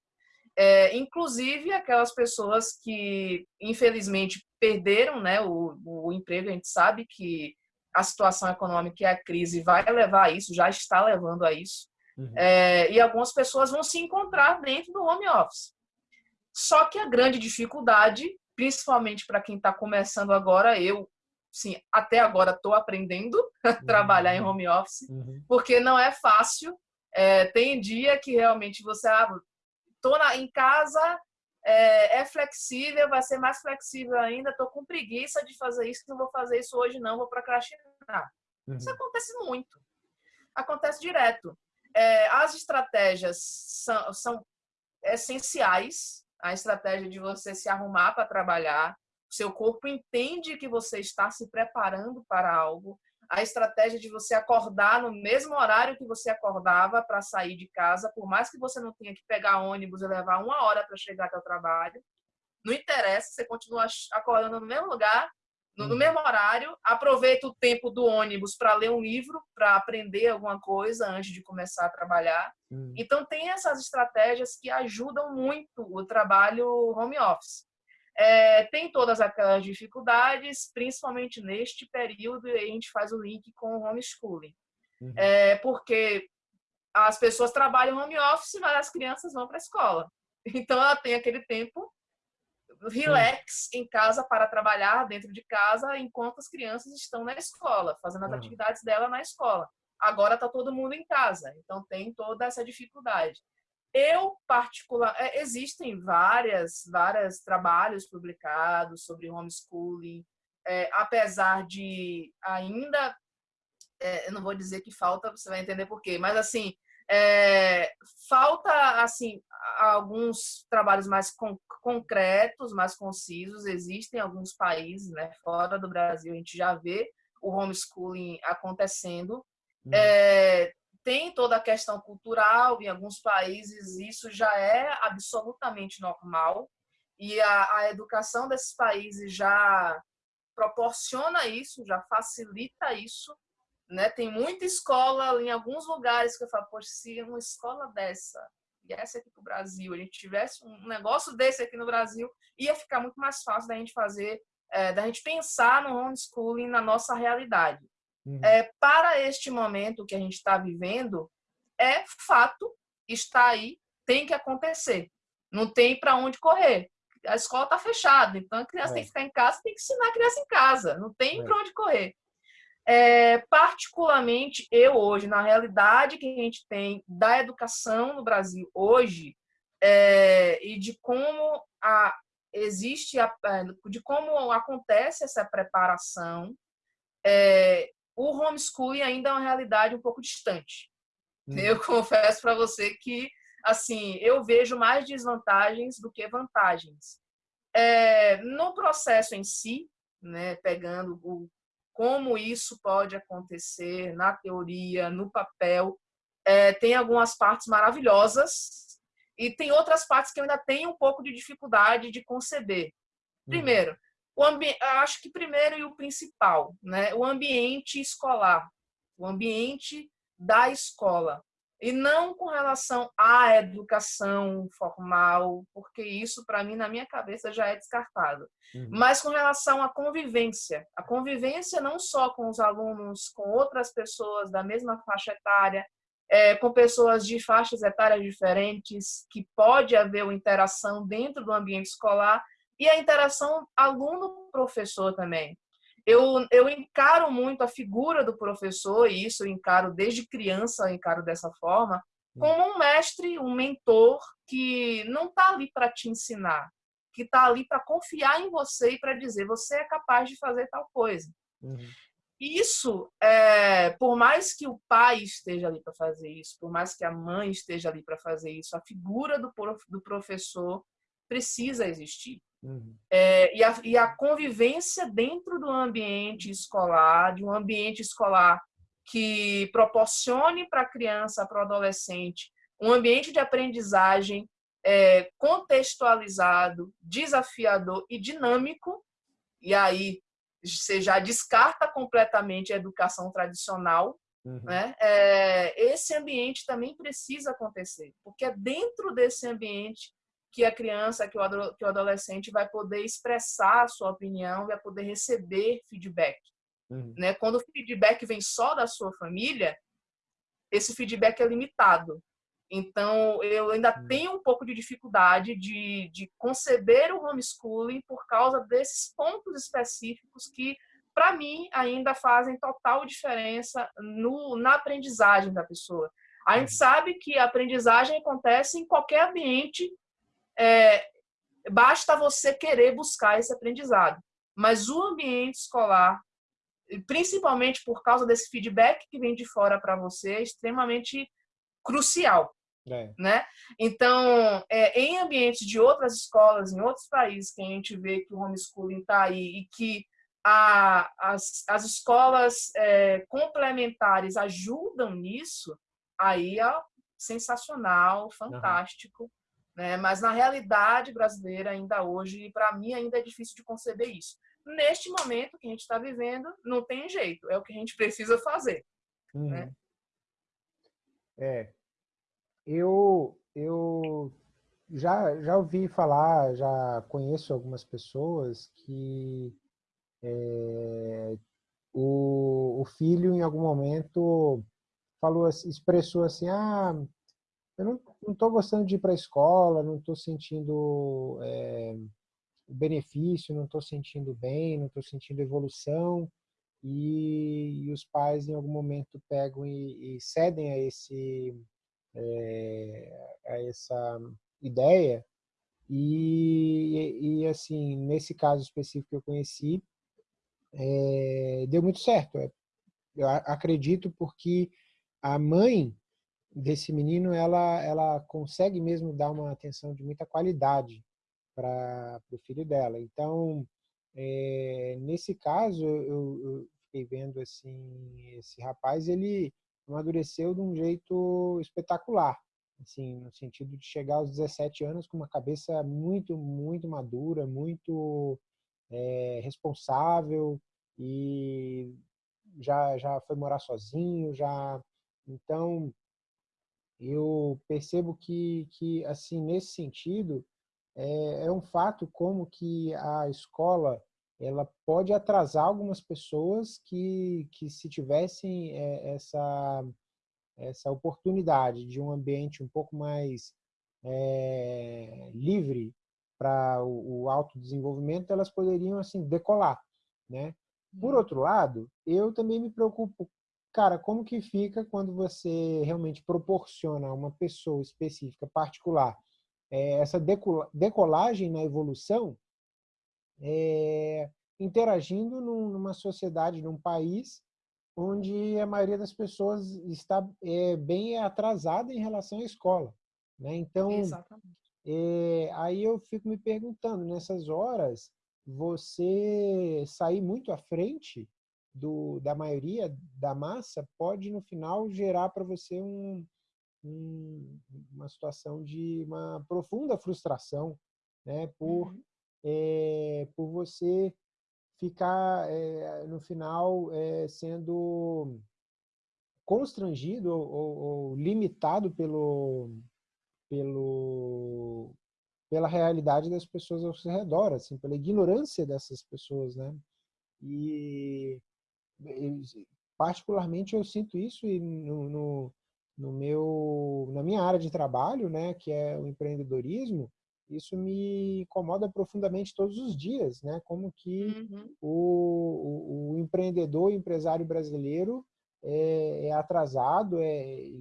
É, inclusive aquelas pessoas que, infelizmente, perderam né, o, o emprego. A gente sabe que a situação econômica e a crise vai levar a isso, já está levando a isso. Uhum. É, e algumas pessoas vão se encontrar dentro do home office. Só que a grande dificuldade, principalmente para quem está começando agora, eu, sim, até agora estou aprendendo a trabalhar em uhum. home office, uhum. porque não é fácil é, tem dia que realmente você, ah, tô na, em casa, é, é, flexível, vai ser mais flexível ainda, tô com preguiça de fazer isso, não vou fazer isso hoje não, vou procrastinar. Uhum. Isso acontece muito. Acontece direto. É, as estratégias são, são essenciais, a estratégia de você se arrumar para trabalhar, seu corpo entende que você está se preparando para algo, a estratégia de você acordar no mesmo horário que você acordava para sair de casa, por mais que você não tenha que pegar ônibus e levar uma hora para chegar até o trabalho. não interessa, você continua acordando no mesmo lugar, no, no uhum. mesmo horário, aproveita o tempo do ônibus para ler um livro, para aprender alguma coisa antes de começar a trabalhar. Uhum. Então, tem essas estratégias que ajudam muito o trabalho home office. É, tem todas aquelas dificuldades, principalmente neste período, e a gente faz o link com o homeschooling. Uhum. É, porque as pessoas trabalham home office, mas as crianças vão para a escola. Então, ela tem aquele tempo relax em casa para trabalhar dentro de casa enquanto as crianças estão na escola, fazendo as uhum. atividades dela na escola. Agora está todo mundo em casa, então tem toda essa dificuldade. Eu, particular, é, existem várias, várias trabalhos publicados sobre homeschooling, é, apesar de ainda, é, eu não vou dizer que falta, você vai entender por quê, mas assim, é, falta assim alguns trabalhos mais con concretos, mais concisos. Existem alguns países, né, fora do Brasil, a gente já vê o homeschooling acontecendo. Hum. É, tem toda a questão cultural, em alguns países isso já é absolutamente normal, e a, a educação desses países já proporciona isso, já facilita isso. Né? Tem muita escola em alguns lugares que eu falo, poxa, se uma escola dessa viesse aqui para o Brasil, a gente tivesse um negócio desse aqui no Brasil, ia ficar muito mais fácil da gente fazer, é, da gente pensar no homeschooling na nossa realidade. Uhum. É, para este momento que a gente está vivendo, é fato, está aí, tem que acontecer. Não tem para onde correr. A escola está fechada, então a criança é. tem que ficar em casa, tem que ensinar a criança em casa, não tem é. para onde correr. É, particularmente eu hoje, na realidade que a gente tem da educação no Brasil hoje, é, e de como a, existe, a, é, de como acontece essa preparação, é, o homeschooling ainda é uma realidade um pouco distante. Hum. Eu confesso para você que, assim, eu vejo mais desvantagens do que vantagens. É, no processo em si, né, pegando o como isso pode acontecer na teoria, no papel. É, tem algumas partes maravilhosas e tem outras partes que eu ainda tenho um pouco de dificuldade de conceber. Uhum. Primeiro, acho que primeiro e o principal, né? o ambiente escolar, o ambiente da escola e não com relação à educação formal, porque isso, para mim, na minha cabeça, já é descartado. Uhum. Mas com relação à convivência. A convivência não só com os alunos, com outras pessoas da mesma faixa etária, é, com pessoas de faixas etárias diferentes, que pode haver uma interação dentro do ambiente escolar, e a interação aluno-professor também eu, eu encaro muito a figura do professor, e isso eu encaro desde criança, eu encaro dessa forma, como um mestre, um mentor que não está ali para te ensinar, que está ali para confiar em você e para dizer você é capaz de fazer tal coisa. Uhum. Isso, é, por mais que o pai esteja ali para fazer isso, por mais que a mãe esteja ali para fazer isso, a figura do, prof, do professor precisa existir. Uhum. É, e, a, e a convivência dentro do ambiente escolar, de um ambiente escolar que proporcione para a criança, para o adolescente, um ambiente de aprendizagem é, contextualizado, desafiador e dinâmico, e aí você já descarta completamente a educação tradicional, uhum. né? É, esse ambiente também precisa acontecer, porque é dentro desse ambiente que a criança, que o, que o adolescente vai poder expressar a sua opinião, vai poder receber feedback. Uhum. Né? Quando o feedback vem só da sua família, esse feedback é limitado. Então, eu ainda uhum. tenho um pouco de dificuldade de, de conceber o homeschooling por causa desses pontos específicos que, para mim, ainda fazem total diferença no, na aprendizagem da pessoa. A gente uhum. sabe que a aprendizagem acontece em qualquer ambiente é, basta você querer buscar esse aprendizado. Mas o ambiente escolar, principalmente por causa desse feedback que vem de fora para você, é extremamente crucial. É. Né? Então, é, em ambientes de outras escolas, em outros países, que a gente vê que o homeschooling está aí e que a, as, as escolas é, complementares ajudam nisso, aí é sensacional, fantástico. Uhum Né? Mas na realidade brasileira, ainda hoje, para mim, ainda é difícil de conceber isso. Neste momento que a gente está vivendo, não tem jeito, é o que a gente precisa fazer. Uhum. Né? É. Eu, eu já, já ouvi falar, já conheço algumas pessoas que é, o, o filho, em algum momento, falou, expressou assim, ah, eu não estou gostando de ir para a escola, não estou sentindo é, benefício, não estou sentindo bem, não estou sentindo evolução, e, e, os pais em algum momento pegam e, e cedem a esse é, a essa ideia. E, e, assim nesse caso específico que eu conheci é, deu muito certo. Eu acredito porque a mãe desse menino, ela, ela consegue mesmo dar uma atenção de muita qualidade para o filho dela. Então, é, nesse caso, eu, eu, fiquei vendo assim, esse rapaz, ele amadureceu de um jeito espetacular, assim, no sentido de chegar aos 17 anos com uma cabeça muito, muito madura, muito é, responsável e já, já foi morar sozinho, já... Então, eu percebo que, que assim, nesse sentido, é, é um fato como que a escola ela pode atrasar algumas pessoas que, que se tivessem é, essa, essa oportunidade de um ambiente um pouco mais é, livre para o, o autodesenvolvimento, elas poderiam assim decolar, né? Por uhum. outro lado, eu também me preocupo Cara, como que fica quando você realmente proporciona a uma pessoa específica, particular, é, essa decolagem na evolução, é, interagindo numa sociedade, num país onde a maioria das pessoas está é, bem atrasada em relação à escola. Né? Então, aí eu fico me perguntando, nessas horas, você sair muito à frente do, da maioria da massa pode no final gerar para você um, um, uma situação de uma profunda frustração, né? Por uhum. é, por você ficar é, no final é, sendo constrangido ou, ou, ou, limitado pelo pelo pela realidade das pessoas ao seu redor, assim, pela ignorância dessas pessoas, né? E particularmente eu sinto isso no, no, no, meu, na minha área de trabalho, né, que é o empreendedorismo, isso me incomoda profundamente todos os dias, né? Como que uhum. o, o, o, empreendedor, o empresário brasileiro é, é atrasado, é,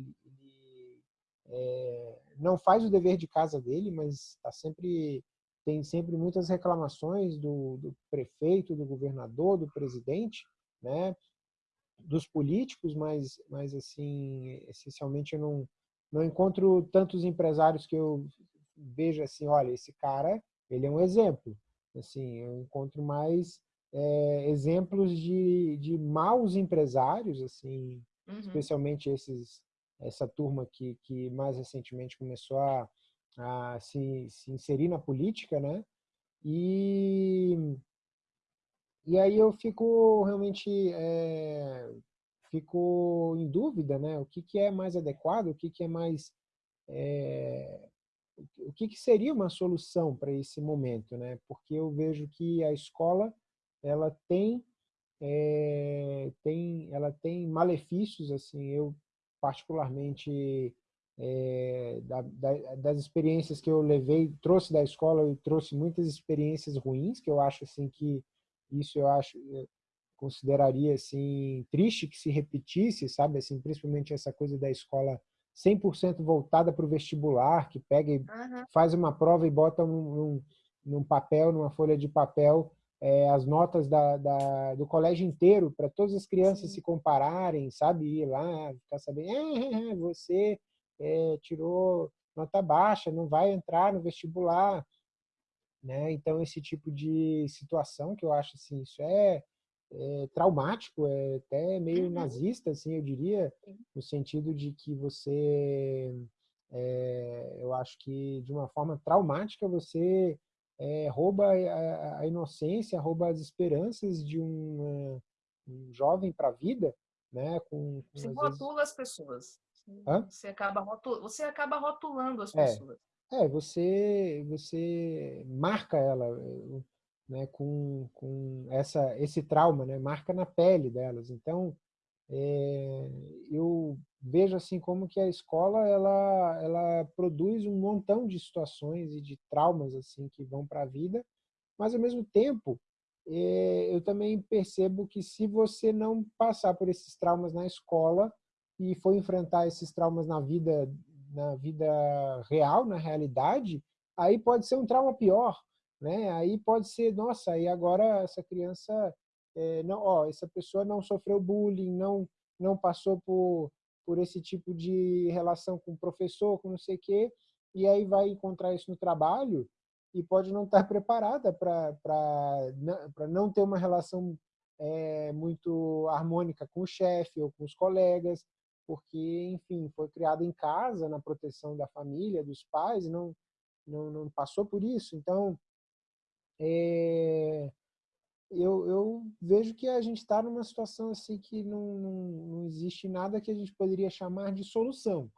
é, não faz o dever de casa dele, mas está sempre tem sempre muitas reclamações do, do prefeito, do governador, do presidente, né? Dos políticos, mas, mas assim, essencialmente eu não, não encontro tantos empresários que eu vejo assim, olha, esse cara, ele é um exemplo. Assim, eu encontro mais é, exemplos de, de maus empresários, assim, uhum. especialmente esses, essa turma que, que mais recentemente começou a, a se, se inserir na política, né? E e aí eu fico realmente é, fico em dúvida, né? O que, que é mais adequado, o que, que é mais é, o que, que seria uma solução para esse momento, né? Porque eu vejo que a escola ela tem é, tem ela tem malefícios assim. Eu particularmente é, da, da, das experiências que eu levei trouxe da escola eu trouxe muitas experiências ruins que eu acho assim que isso eu acho, eu consideraria assim triste que se repetisse, sabe, assim, principalmente essa coisa da escola 100% voltada para o vestibular, que pega e uhum. faz uma prova e bota num, num, num papel, numa folha de papel, é, as notas da, da, do colégio inteiro, para todas as crianças Sim. se compararem, sabe? Ir lá, ficar sabendo, é, você é, tirou nota baixa, não vai entrar no vestibular. Né? Então, esse tipo de situação que eu acho assim, isso é, é traumático, é até meio uhum. nazista, assim, eu diria, no sentido de que você É, eu acho que, de uma forma traumática, você é, rouba a, a, inocência, rouba as esperanças de um, um jovem para a vida, né? Com, com você rotula vezes... as pessoas. Hã? Você acaba, rotulando, você acaba rotulando as é, pessoas. É, você, você marca ela né, com, com essa, esse trauma, né, marca na pele delas. Então, é, eu vejo assim como que a escola ela, ela produz um montão de situações e de traumas assim que vão para a vida, mas ao mesmo tempo é, eu também percebo que se você não passar por esses traumas na escola e for enfrentar esses traumas na vida na vida real, na realidade, aí pode ser um trauma pior, né? Aí pode ser, nossa, e agora essa criança, é, não, ó, essa pessoa não sofreu bullying, não não passou por por esse tipo de relação com o professor, com não sei o quê, e aí vai encontrar isso no trabalho e pode não estar preparada para não ter uma relação é, muito harmônica com o chefe ou com os colegas, porque, enfim, foi criada em casa, na proteção da família, dos pais, não, não, não passou por isso. Então, é, eu, eu vejo que a gente está numa situação assim que não, não, não existe nada que a gente poderia chamar de solução.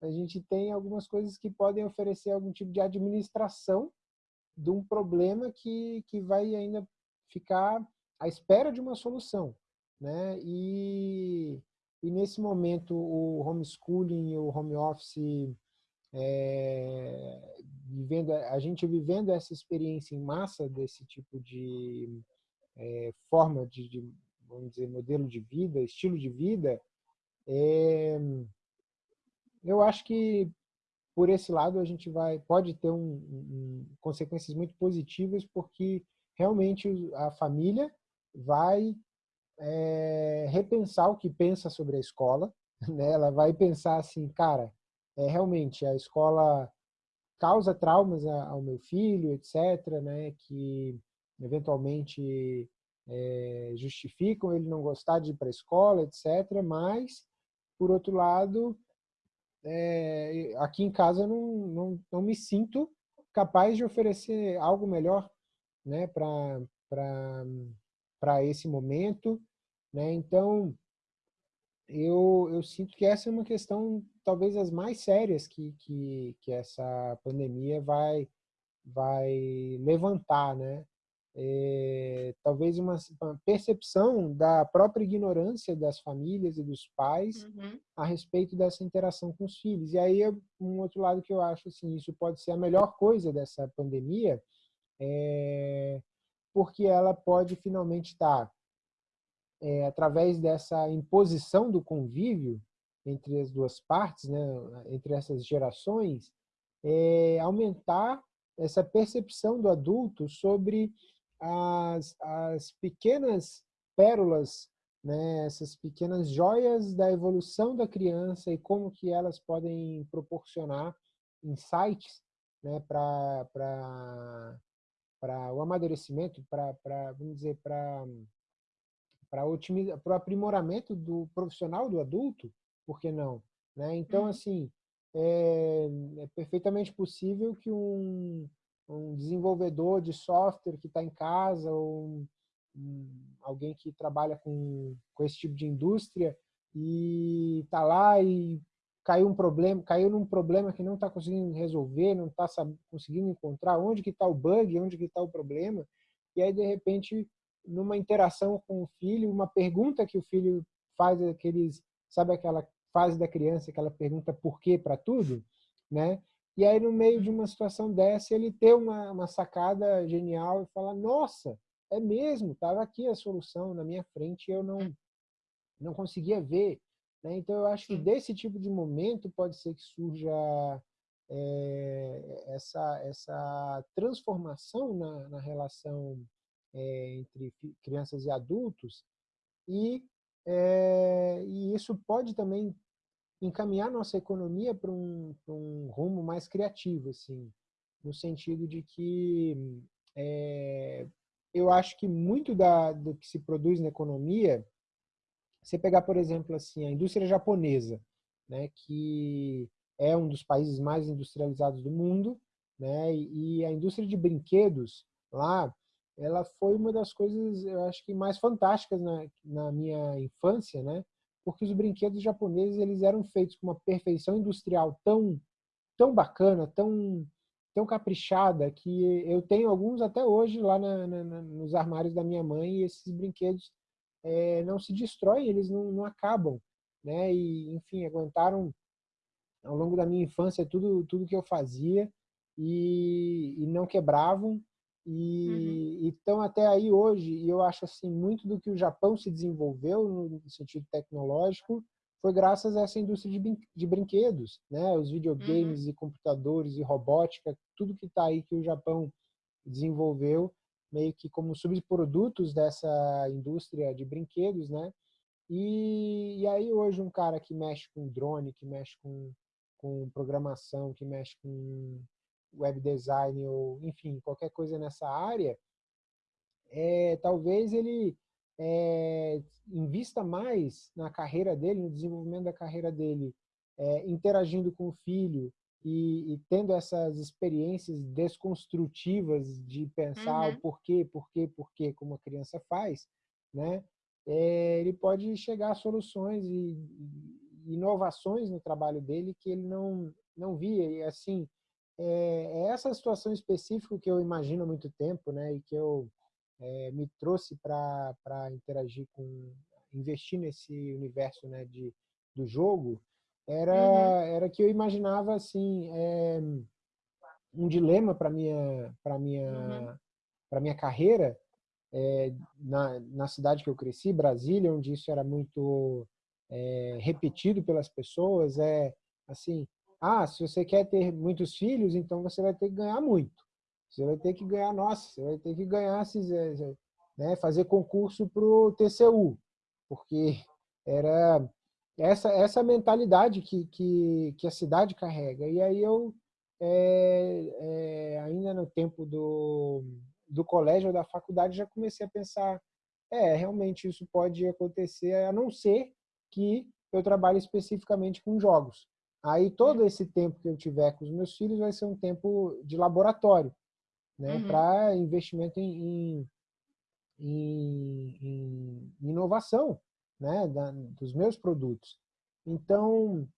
A gente tem algumas coisas que podem oferecer algum tipo de administração de um problema que, que vai ainda ficar à espera de uma solução. Né? E, e nesse momento o homeschooling e o home office, é, vivendo, a gente vivendo essa experiência em massa desse tipo de é, forma de, de, vamos dizer, modelo de vida, estilo de vida, é, eu acho que por esse lado a gente vai pode ter um, um, consequências muito positivas porque realmente a família vai é, repensar o que pensa sobre a escola, né? Ela vai pensar assim, cara, é, realmente a escola causa traumas ao meu filho, etc., né? Que eventualmente é, justificam ele não gostar de ir para a escola, etc., mas, por outro lado, é, aqui em casa não, não, não me sinto capaz de oferecer algo melhor né, para esse momento. Né? Então, eu, eu sinto que essa é uma questão talvez as mais sérias que, que, que essa pandemia vai, vai levantar. Né? É, talvez uma, uma, percepção da própria ignorância das famílias e dos pais uhum. a respeito dessa interação com os filhos. E aí, um outro lado que eu acho, assim, isso pode ser a melhor coisa dessa pandemia, é, porque ela pode finalmente estar, é, através dessa imposição do convívio entre as duas partes, né, entre essas gerações, é, aumentar essa percepção do adulto sobre as, as pequenas pérolas, né, essas pequenas joias da evolução da criança e como que elas podem proporcionar insights né, para o amadurecimento, para, vamos dizer, para para o aprimoramento do profissional do adulto, por que não? Né? Então, uhum. assim, é, é perfeitamente possível que um, um desenvolvedor de software que está em casa ou um, um, alguém que trabalha com, com esse tipo de indústria e está lá e caiu um problema, caiu num problema que não está conseguindo resolver, não está conseguindo encontrar onde que está o bug, onde que está o problema, e aí de repente numa interação com o filho, uma pergunta que o filho faz aqueles, sabe aquela fase da criança que ela pergunta por quê para tudo, né? E aí, no meio de uma situação dessa, ele ter uma, uma sacada genial e falar, nossa, é mesmo, estava aqui a solução na minha frente e eu não, não conseguia ver. Né? Então, eu acho que desse tipo de momento pode ser que surja é, essa, essa transformação na, na relação é, entre crianças e adultos e, é, e isso pode também encaminhar nossa economia para um, um, rumo mais criativo, assim, no sentido de que é, eu acho que muito da, do que se produz na economia, você pegar, por exemplo, assim, a indústria japonesa, né, que é um dos países mais industrializados do mundo, né? E a indústria de brinquedos lá, ela foi uma das coisas, eu acho que mais fantásticas na, na minha infância, né? Porque os brinquedos japoneses eles eram feitos com uma perfeição industrial tão tão bacana, tão tão caprichada que eu tenho alguns até hoje lá na, na, nos armários da minha mãe e esses brinquedos é, não se destroem, eles não, não acabam, né? E enfim aguentaram ao longo da minha infância tudo tudo que eu fazia e, e não quebravam e uhum. estão até aí hoje e eu acho assim muito do que o Japão se desenvolveu no sentido tecnológico foi graças a essa indústria de, de brinquedos, né? Os videogames uhum. e computadores e robótica, tudo que está aí que o Japão desenvolveu meio que como subprodutos dessa indústria de brinquedos, né? E, e aí hoje um cara que mexe com drone, que mexe com, com programação, que mexe com web design ou, enfim, qualquer coisa nessa área, é, talvez ele é, invista mais na carreira dele, no desenvolvimento da carreira dele, é, interagindo com o filho e, e, tendo essas experiências desconstrutivas de pensar uhum. o porquê, porquê, porquê, como a criança faz, né? É, ele pode chegar a soluções e, e inovações no trabalho dele que ele não não via e assim é, é, essa situação específica que eu imagino há muito tempo, né, e que eu é, me trouxe para interagir com, investir nesse universo, né, de, do jogo, era, uhum. era que eu imaginava, assim, é, um dilema para minha para minha uhum. para minha carreira é, na, na cidade que eu cresci Brasília onde isso era muito é, repetido pelas pessoas é assim ah, se você quer ter muitos filhos, então você vai ter que ganhar muito. Você vai ter que ganhar, nossa, você vai ter que ganhar, né, fazer concurso para o TCU, porque era essa, essa mentalidade que, que, que a cidade carrega. E aí eu, é, é, ainda no tempo do, do colégio ou da faculdade, já comecei a pensar, é, realmente isso pode acontecer, a não ser que eu trabalhe especificamente com jogos. Aí todo esse tempo que eu tiver com os meus filhos vai ser um tempo de laboratório, né? Uhum. Para investimento em, em, em, inovação, né? Da, dos meus produtos. Então,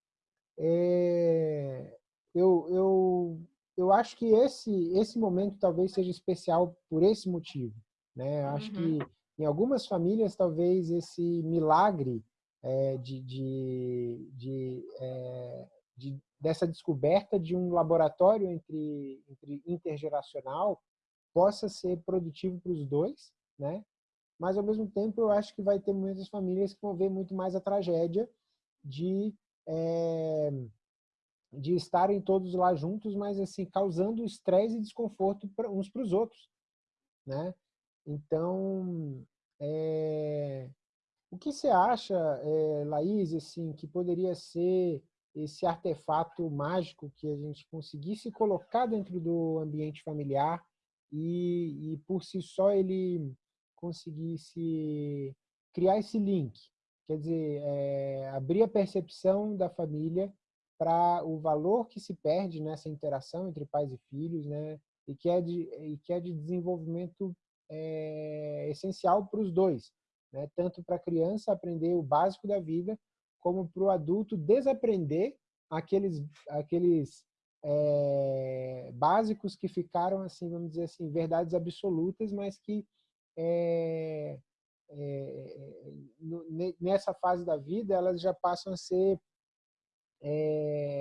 é, eu, eu, eu acho que esse, esse momento talvez seja especial por esse motivo, né? Eu acho uhum. que em algumas famílias talvez esse milagre é, de, de, de é, de, dessa descoberta de um laboratório entre, entre intergeracional possa ser produtivo para os dois, né? Mas ao mesmo tempo eu acho que vai ter muitas famílias que vão ver muito mais a tragédia de é, de estarem todos lá juntos, mas assim causando estresse e desconforto uns para os outros, né? Então, é, o que você acha, é, Laís, assim, que poderia ser esse artefato mágico que a gente conseguisse colocar dentro do ambiente familiar e, e por si só ele conseguisse criar esse link, quer dizer, é, abrir a percepção da família para o valor que se perde nessa interação entre pais e filhos, né? E que é de, e que é de desenvolvimento é, essencial para os dois, né? Tanto para a criança aprender o básico da vida, como para o adulto desaprender aqueles, aqueles é, básicos que ficaram, assim, vamos dizer assim, verdades absolutas, mas que é, é, nessa fase da vida elas já passam a ser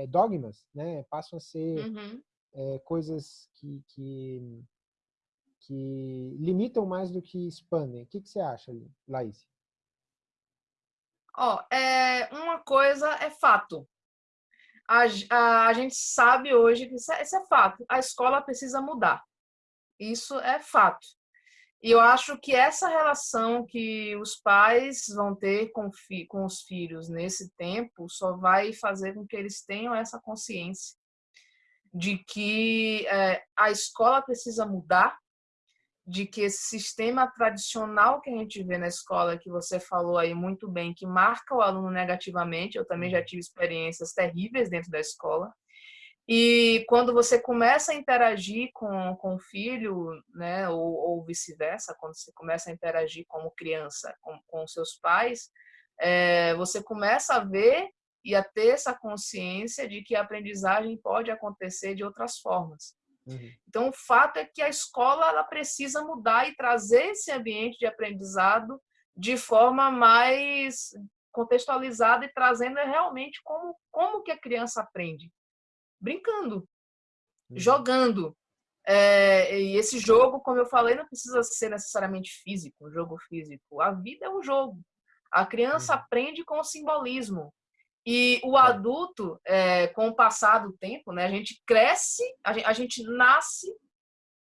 dogmas, né? passam a ser uhum. coisas que, que, que limitam mais do que expandem. O que, que você acha, Laís? Ó, oh, é, uma coisa é fato. A, a, a gente sabe hoje que isso é, isso é fato. A escola precisa mudar. Isso é fato. E eu acho que essa relação que os pais vão ter com, com os filhos nesse tempo só vai fazer com que eles tenham essa consciência de que é, a escola precisa mudar de que esse sistema tradicional que a gente vê na escola, que você falou aí muito bem, que marca o aluno negativamente, eu também já tive experiências terríveis dentro da escola, e quando você começa a interagir com, com o filho, né, ou, ou vice-versa, quando você começa a interagir como criança com, com seus pais, é, você começa a ver e a ter essa consciência de que a aprendizagem pode acontecer de outras formas. Uhum. Então, o fato é que a escola ela precisa mudar e trazer esse ambiente de aprendizado de forma mais contextualizada e trazendo realmente como, como que a criança aprende brincando, uhum. jogando. É, e esse jogo, como eu falei, não precisa ser necessariamente físico, um jogo físico. A vida é um jogo. A criança uhum. aprende com o simbolismo. E o tá. adulto, é, com o passar do tempo, né, a gente cresce, a gente, a gente nasce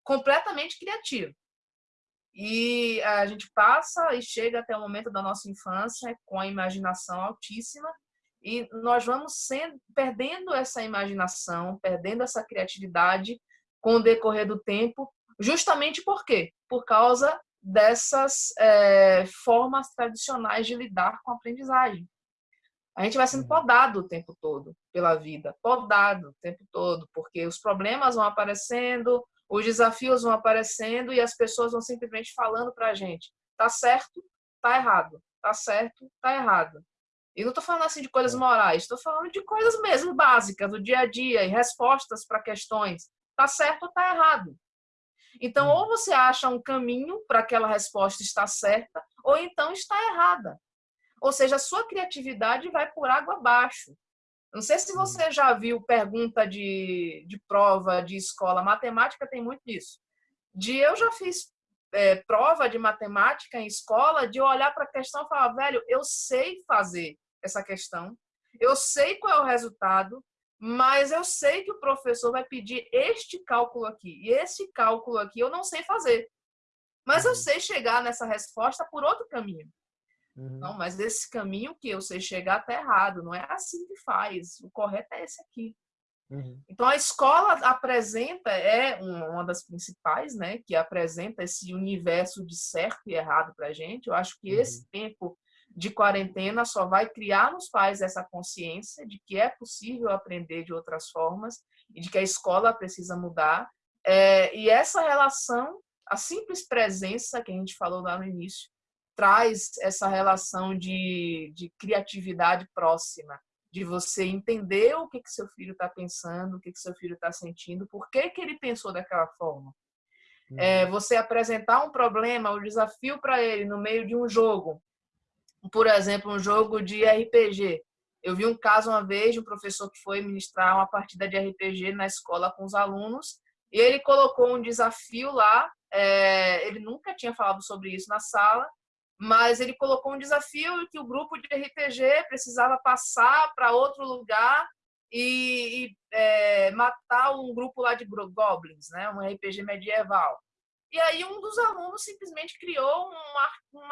completamente criativo. E a gente passa e chega até o momento da nossa infância com a imaginação altíssima e nós vamos sendo, perdendo essa imaginação, perdendo essa criatividade com o decorrer do tempo, justamente por quê? Por causa dessas é, formas tradicionais de lidar com a aprendizagem. A gente vai sendo uhum. podado o tempo todo pela vida, podado o tempo todo, porque os problemas vão aparecendo, os desafios vão aparecendo e as pessoas vão simplesmente falando para a gente: tá certo, tá errado, tá certo, tá errado. E não estou falando assim de coisas é. morais, estou falando de coisas mesmo básicas, do dia a dia, e respostas para questões. Está certo ou está errado? Então, ou você acha um caminho para aquela resposta estar certa, ou então está errada. Ou seja, a sua criatividade vai por água abaixo. Não sei se você já viu pergunta de, de prova de escola. Matemática tem muito disso. De eu já fiz é, prova de matemática em escola, de olhar para a questão e falar, velho, eu sei fazer essa questão. Eu sei qual é o resultado, mas eu sei que o professor vai pedir este cálculo aqui. E esse cálculo aqui eu não sei fazer. Mas eu uhum. sei chegar nessa resposta por outro caminho. Uhum. Não, mas esse caminho que eu sei chegar está errado. Não é assim que faz. O correto é esse aqui. Uhum. Então a escola apresenta é uma das principais, né, que apresenta esse universo de certo e errado para a gente. Eu acho que uhum. esse tempo de quarentena só vai criar nos pais essa consciência de que é possível aprender de outras formas e de que a escola precisa mudar. É, e essa relação, a simples presença que a gente falou lá no início, traz essa relação de, de criatividade próxima, de você entender o que, que seu filho está pensando, o que, que seu filho está sentindo, por que, que ele pensou daquela forma. É, uhum. você apresentar um problema, um desafio para ele no meio de um jogo, por exemplo, um jogo de RPG. Eu vi um caso uma vez de um professor que foi ministrar uma partida de RPG na escola com os alunos e ele colocou um desafio lá. É, ele nunca tinha falado sobre isso na sala, mas ele colocou um desafio que o grupo de RPG precisava passar para outro lugar e, e é, matar um grupo lá de goblins, né? Um RPG medieval. E aí um dos alunos simplesmente criou um, um,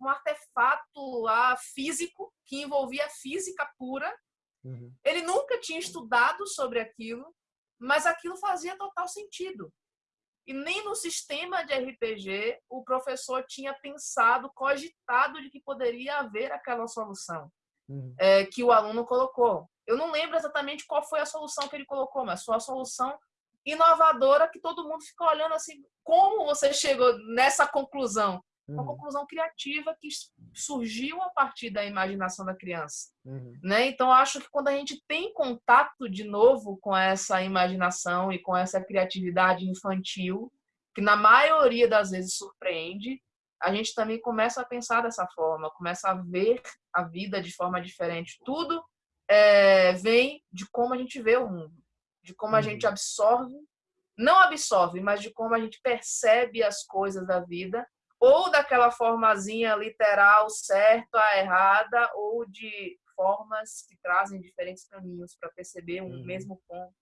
um artefato lá físico que envolvia física pura. Uhum. Ele nunca tinha estudado sobre aquilo, mas aquilo fazia total sentido. E nem no sistema de RPG o professor tinha pensado, cogitado de que poderia haver aquela solução uhum. é, que o aluno colocou. Eu não lembro exatamente qual foi a solução que ele colocou, mas foi a solução inovadora que todo mundo fica olhando assim, como você chegou nessa conclusão? Uma uhum. conclusão criativa que surgiu a partir da imaginação da criança. Uhum. Né? Então, acho que quando a gente tem contato de novo com essa imaginação e com essa criatividade infantil, que na maioria das vezes surpreende, a gente também começa a pensar dessa forma, começa a ver a vida de forma diferente. Tudo é, vem de como a gente vê o mundo de como a gente uhum. absorve, não absorve, mas de como a gente percebe as coisas da vida, ou daquela formazinha literal certa, a errada, ou de formas que trazem diferentes caminhos para perceber um uhum. mesmo ponto,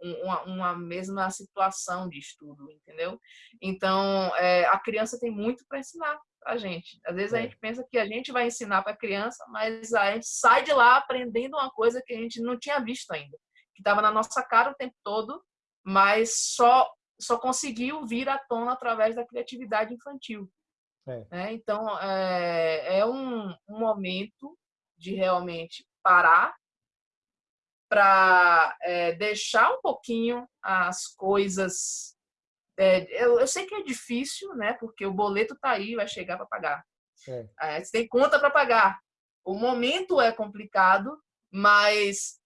uma, uma, mesma situação de estudo, entendeu? Então, é, a criança tem muito para ensinar a gente. Às vezes é. a gente pensa que a gente vai ensinar para a criança, mas a gente sai de lá aprendendo uma coisa que a gente não tinha visto ainda que estava na nossa cara o tempo todo, mas só só conseguiu vir à tona através da criatividade infantil. É. Né? Então, é, é um, um momento de realmente parar para é, deixar um pouquinho as coisas. É, eu, eu, sei que é difícil, né? Porque o boleto tá aí, vai chegar para pagar. É. é. você tem conta para pagar. O momento é complicado, mas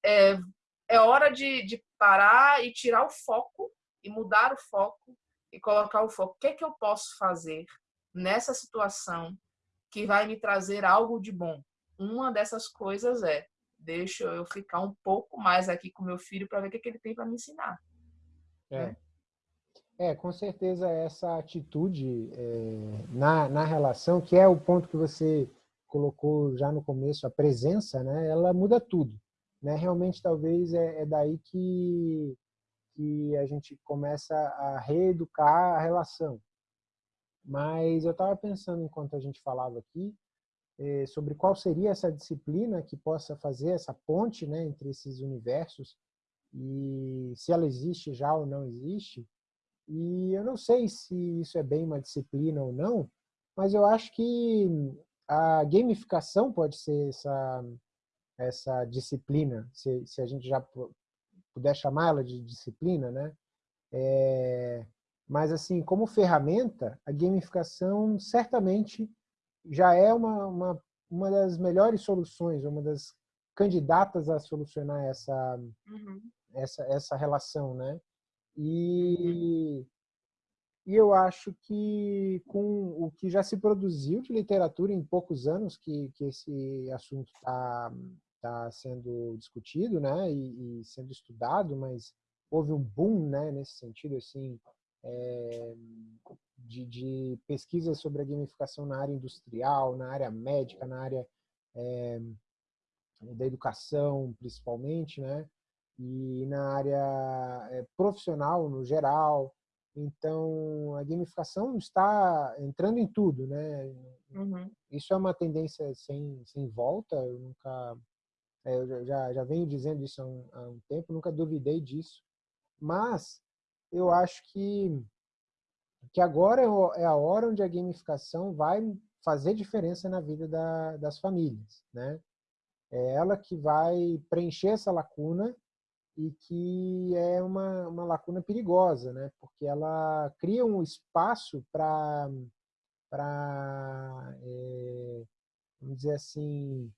é, hora de, de parar e tirar o foco e mudar o foco e colocar o foco. O que é que eu posso fazer nessa situação que vai me trazer algo de bom? Uma dessas coisas é deixa eu ficar um pouco mais aqui com meu filho para ver o que, é que ele tem para me ensinar. É. Né? é, com certeza essa atitude é, na, na relação, que é o ponto que você colocou já no começo, a presença, né, ela muda tudo. Né? Realmente, talvez, é, é daí que, que a gente começa a reeducar a relação. Mas eu estava pensando, enquanto a gente falava aqui, eh, sobre qual seria essa disciplina que possa fazer essa ponte né, entre esses universos e se ela existe já ou não existe. E eu não sei se isso é bem uma disciplina ou não, mas eu acho que a gamificação pode ser essa, essa disciplina, se, se a gente já puder chamá-la de disciplina, né? É, mas, assim, como ferramenta, a gamificação certamente já é uma, uma, uma das melhores soluções, uma das candidatas a solucionar essa, uhum. essa, essa relação, né? E, uhum. e eu acho que com o que já se produziu de literatura em poucos anos que, que esse assunto está tá sendo discutido, né? E, e, sendo estudado, mas houve um boom, né? Nesse sentido, assim, é, de, de pesquisas sobre a gamificação na área industrial, na área médica, na área é, da educação, principalmente, né? E na área é, profissional, no geral. Então, a gamificação está entrando em tudo, né? Uhum. Isso é uma tendência sem, sem volta. Eu nunca... É, eu já, já venho dizendo isso há um, há um tempo, nunca duvidei disso. Mas eu acho que que agora é, é a hora onde a gamificação vai fazer diferença na vida da, das famílias, né? É ela que vai preencher essa lacuna e que é uma, uma lacuna perigosa, né? Porque ela cria um espaço para, para é, vamos dizer assim,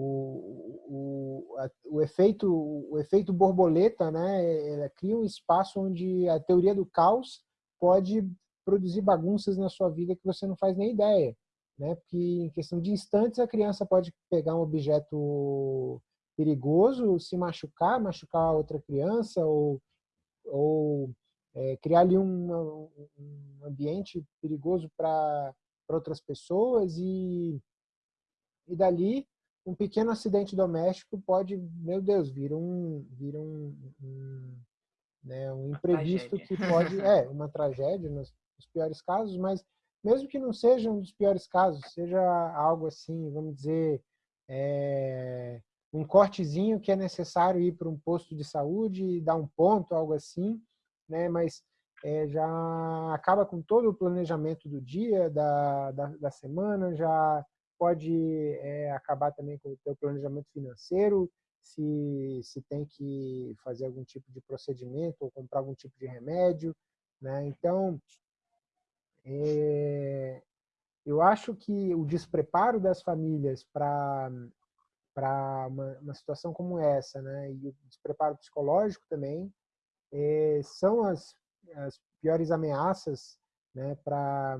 o, o, a, o, efeito, o efeito borboleta, né? Ela cria um espaço onde a teoria do caos pode produzir bagunças na sua vida que você não faz nem ideia. Né? Porque em questão de instantes a criança pode pegar um objeto perigoso, se machucar, machucar outra criança ou, ou é, criar ali um, um ambiente perigoso para outras pessoas e, e dali um pequeno acidente doméstico pode, meu Deus, vir um, vir um, um, né, um imprevisto que pode, é, uma tragédia, nós os piores casos, mas mesmo que não seja um dos piores casos, seja algo assim, vamos dizer, é, um cortezinho que é necessário ir para um posto de saúde e dar um ponto, algo assim, né? mas é, já acaba com todo o planejamento do dia, da, da, da semana, já pode é, acabar também com o teu planejamento financeiro, se, se tem que fazer algum tipo de procedimento ou comprar algum tipo de remédio. Né? Então, é, eu acho que o despreparo das famílias para para uma, uma, situação como essa, né, e o despreparo psicológico também, é, são as, as piores ameaças né, para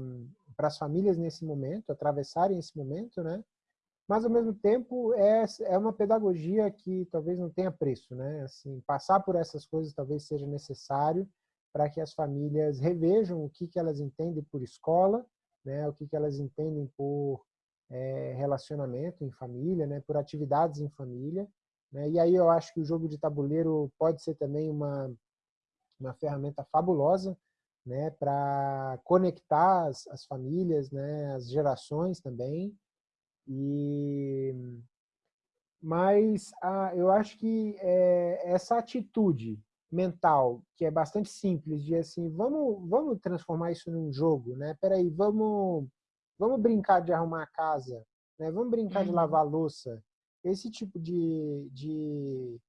as famílias nesse momento, atravessarem esse momento, né, mas ao mesmo tempo é, é uma pedagogia que talvez não tenha preço, né, assim, passar por essas coisas talvez seja necessário para que as famílias revejam o que, que elas entendem por escola, né, o que, que elas entendem por é, relacionamento em família, né, por atividades em família. Né, e aí eu acho que o jogo de tabuleiro pode ser também uma, uma ferramenta fabulosa né, para conectar as, as famílias, né, as gerações também. E mas ah, eu acho que é, essa atitude mental que é bastante simples de assim, vamos, vamos transformar isso num jogo, né? Peraí, vamos, vamos brincar de arrumar a casa, né? Vamos brincar uhum. de lavar louça. Esse tipo de, de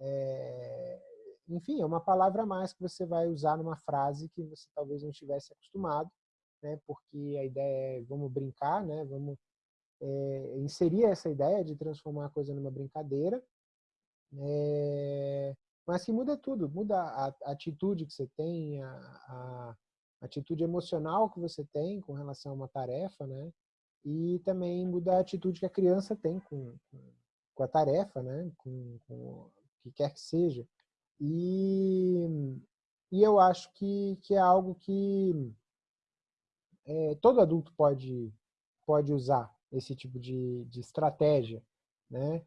é, enfim, é uma palavra a mais que você vai usar numa frase que você talvez não estivesse acostumado, né? Porque a ideia é vamos brincar, né? Vamos é, inserir essa ideia de transformar a coisa numa brincadeira. É, mas que muda tudo, muda a, a atitude que você tem, a, a, atitude emocional que você tem com relação a uma tarefa, né? E também muda a atitude que a criança tem com, com, com a tarefa, né? Com, com o que quer que seja. E, e eu acho que, que é algo que é, todo adulto pode, pode usar esse tipo de, de estratégia, né?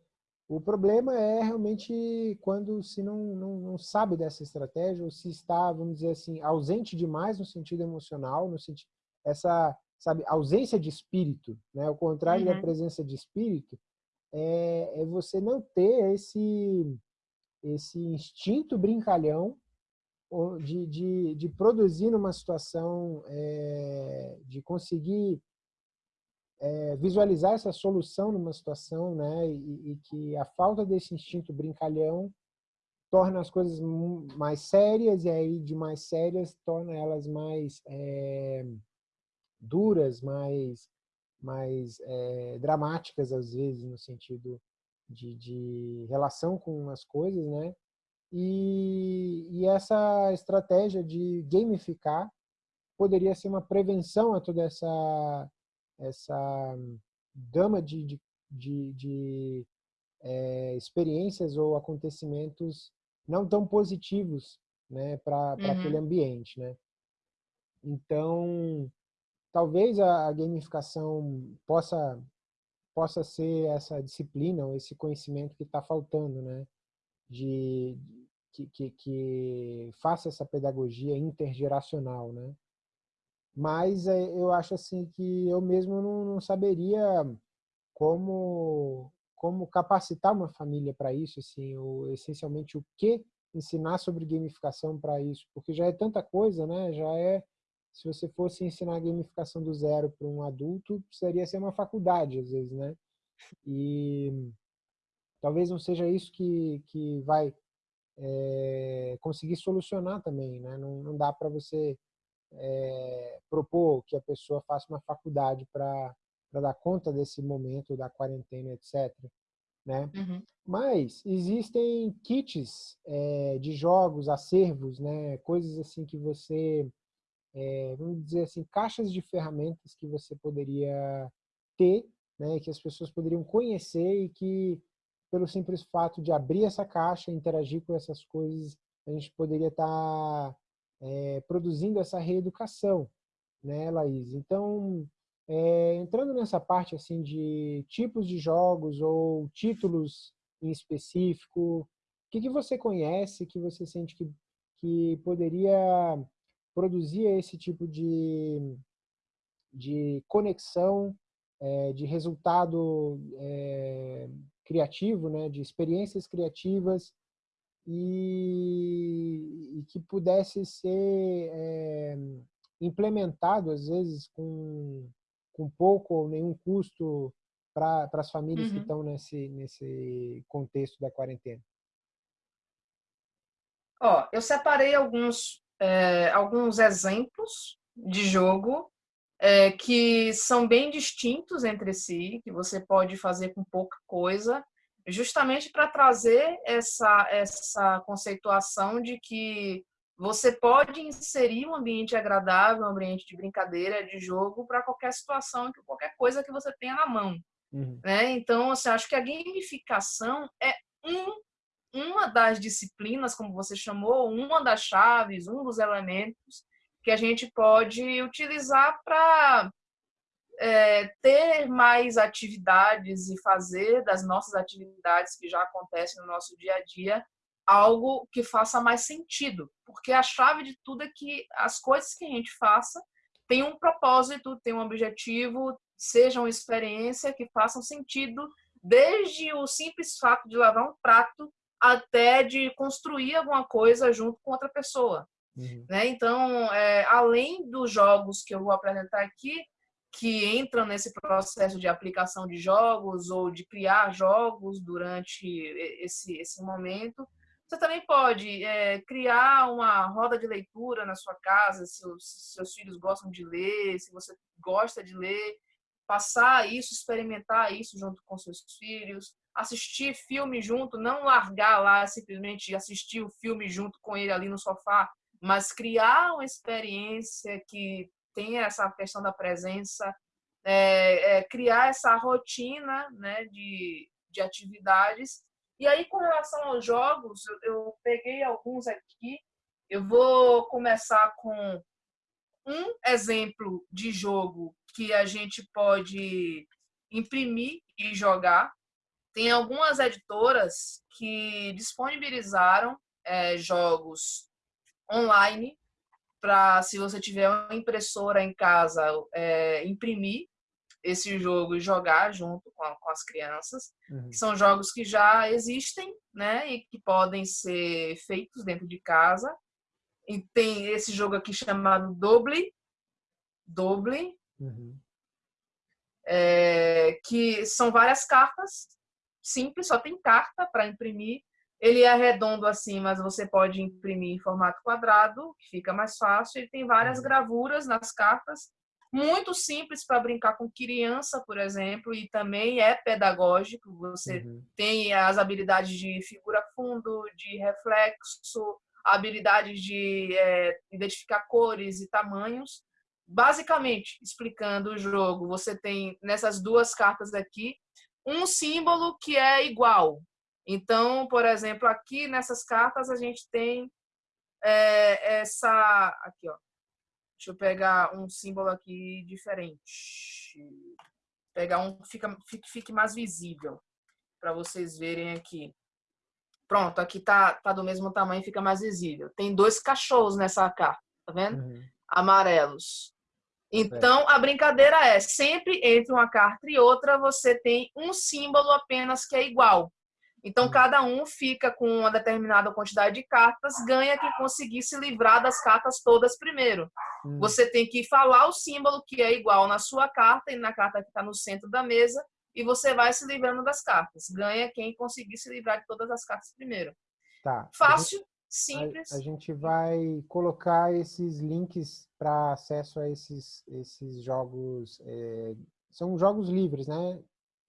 O problema é realmente quando se não, não, não, sabe dessa estratégia ou se está, vamos dizer assim, ausente demais no sentido emocional, no sentido essa, sabe, ausência de espírito, né? O contrário uhum. da presença de espírito é, é você não ter esse esse instinto brincalhão de, de, de produzir numa situação, é, de conseguir é, visualizar essa solução numa situação, né, e, e, que a falta desse instinto brincalhão torna as coisas mais sérias e aí de mais sérias torna elas mais é, duras, mais mais é, dramáticas às vezes no sentido de, de relação com as coisas, né? E, e essa estratégia de gamificar poderia ser uma prevenção a toda essa essa gama de, de, de, de é, experiências ou acontecimentos não tão positivos né, para uhum. aquele ambiente. Né? Então, talvez a, a gamificação possa, possa ser essa disciplina ou esse conhecimento que está faltando, né? de, que, que, que faça essa pedagogia intergeracional, né? mas é, eu acho assim que eu mesmo não, não saberia como como capacitar uma família para isso, assim, ou essencialmente o que ensinar sobre gamificação para isso, porque já é tanta coisa, né? Já é se você fosse ensinar gamificação do zero para um adulto, precisaria ser uma faculdade às vezes, né? E talvez não seja isso que que vai é, conseguir solucionar também, né? Não, não dá para você é, propor que a pessoa faça uma faculdade para dar conta desse momento da quarentena, etc. Né? Uhum. Mas existem kits é, de jogos, acervos, né? coisas assim que você, é, vamos dizer assim, caixas de ferramentas que você poderia ter, né? que as pessoas poderiam conhecer e que, pelo simples fato de abrir essa caixa, interagir com essas coisas, a gente poderia estar tá é, produzindo essa reeducação, né, Laís? Então, é, entrando nessa parte assim de tipos de jogos ou títulos em específico, o que, que você conhece, que você sente que, que poderia produzir esse tipo de, de conexão, é, de resultado é, criativo, né, de experiências criativas e, e que pudesse ser é, implementado, às vezes, com, com pouco ou nenhum custo para as famílias uhum. que estão nesse, nesse contexto da quarentena? Ó, eu separei alguns, é, alguns exemplos de jogo é, que são bem distintos entre si, que você pode fazer com pouca coisa justamente para trazer essa, essa conceituação de que você pode inserir um ambiente agradável, um ambiente de brincadeira, de jogo, para qualquer situação, qualquer coisa que você tenha na mão. Uhum. Né? Então, assim, acho que a gamificação é um, uma das disciplinas, como você chamou, uma das chaves, um dos elementos que a gente pode utilizar para é, ter mais atividades e fazer das nossas atividades que já acontecem no nosso dia a dia algo que faça mais sentido, porque a chave de tudo é que as coisas que a gente faça tem um propósito, tem um objetivo, sejam experiência que façam sentido, desde o simples fato de lavar um prato até de construir alguma coisa junto com outra pessoa. Uhum. Né? Então, é, além dos jogos que eu vou apresentar aqui, que entram nesse processo de aplicação de jogos ou de criar jogos durante esse, esse momento, você também pode é, criar uma roda de leitura na sua casa, se os seus filhos gostam de ler, se você gosta de ler, passar isso, experimentar isso junto com seus filhos, assistir filme junto, não largar lá simplesmente assistir o filme junto com ele ali no sofá, mas criar uma experiência que tenha essa questão da presença, é, é, criar essa rotina né, de, de atividades e aí, com relação aos jogos, eu, eu peguei alguns aqui. Eu vou começar com um exemplo de jogo que a gente pode imprimir e jogar. Tem algumas editoras que disponibilizaram é, jogos online para, se você tiver uma impressora em casa, é, imprimir esse jogo e jogar junto com, a, com as crianças. Uhum. são jogos que já existem, né? E que podem ser feitos dentro de casa. E tem esse jogo aqui chamado Doble. Doble. Uhum. É, que são várias cartas simples, só tem carta para imprimir. Ele é redondo assim, mas você pode imprimir em formato quadrado, que fica mais fácil. Ele tem várias uhum. gravuras nas cartas muito simples para brincar com criança, por exemplo, e também é pedagógico. Você uhum. tem as habilidades de figura fundo, de reflexo, habilidades de é, identificar cores e tamanhos. Basicamente, explicando o jogo, você tem nessas duas cartas aqui um símbolo que é igual. Então, por exemplo, aqui nessas cartas a gente tem é, essa aqui, ó, Deixa eu pegar um símbolo aqui diferente. Pegar um que fica, fique, fique mais visível para vocês verem aqui. Pronto, aqui tá, tá do mesmo tamanho, fica mais visível. Tem dois cachorros nessa carta, tá vendo? Uhum. Amarelos. Então, a brincadeira é, sempre entre uma carta e outra, você tem um símbolo apenas que é igual. Então, hum. cada um fica com uma determinada quantidade de cartas, ganha quem conseguir se livrar das cartas todas primeiro. Hum. Você tem que falar o símbolo que é igual na sua carta e na carta que está no centro da mesa, e você vai se livrando das cartas. Ganha quem conseguir se livrar de todas as cartas primeiro. Tá. Fácil, simples. A, a, gente vai colocar esses links para acesso a esses, esses jogos. É, são jogos livres, né?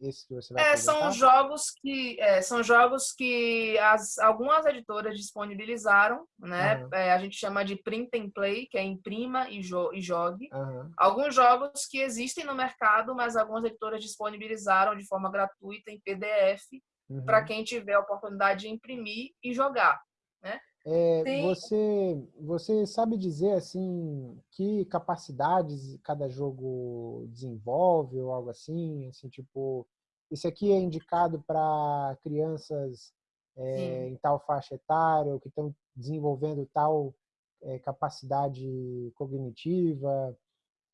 esse que você vai é, são jogos que é, são jogos que as, algumas editoras disponibilizaram, né? Uhum. É, a gente chama de print and play, que é imprima e, jo e jogue. Uhum. Alguns jogos que existem no mercado, mas algumas editoras disponibilizaram de forma gratuita em PDF uhum. para quem tiver a oportunidade de imprimir e jogar, né? É, você, você sabe dizer assim que capacidades cada jogo desenvolve ou algo assim, assim tipo esse aqui é indicado para crianças é, em tal faixa etária ou que estão desenvolvendo tal é, capacidade cognitiva.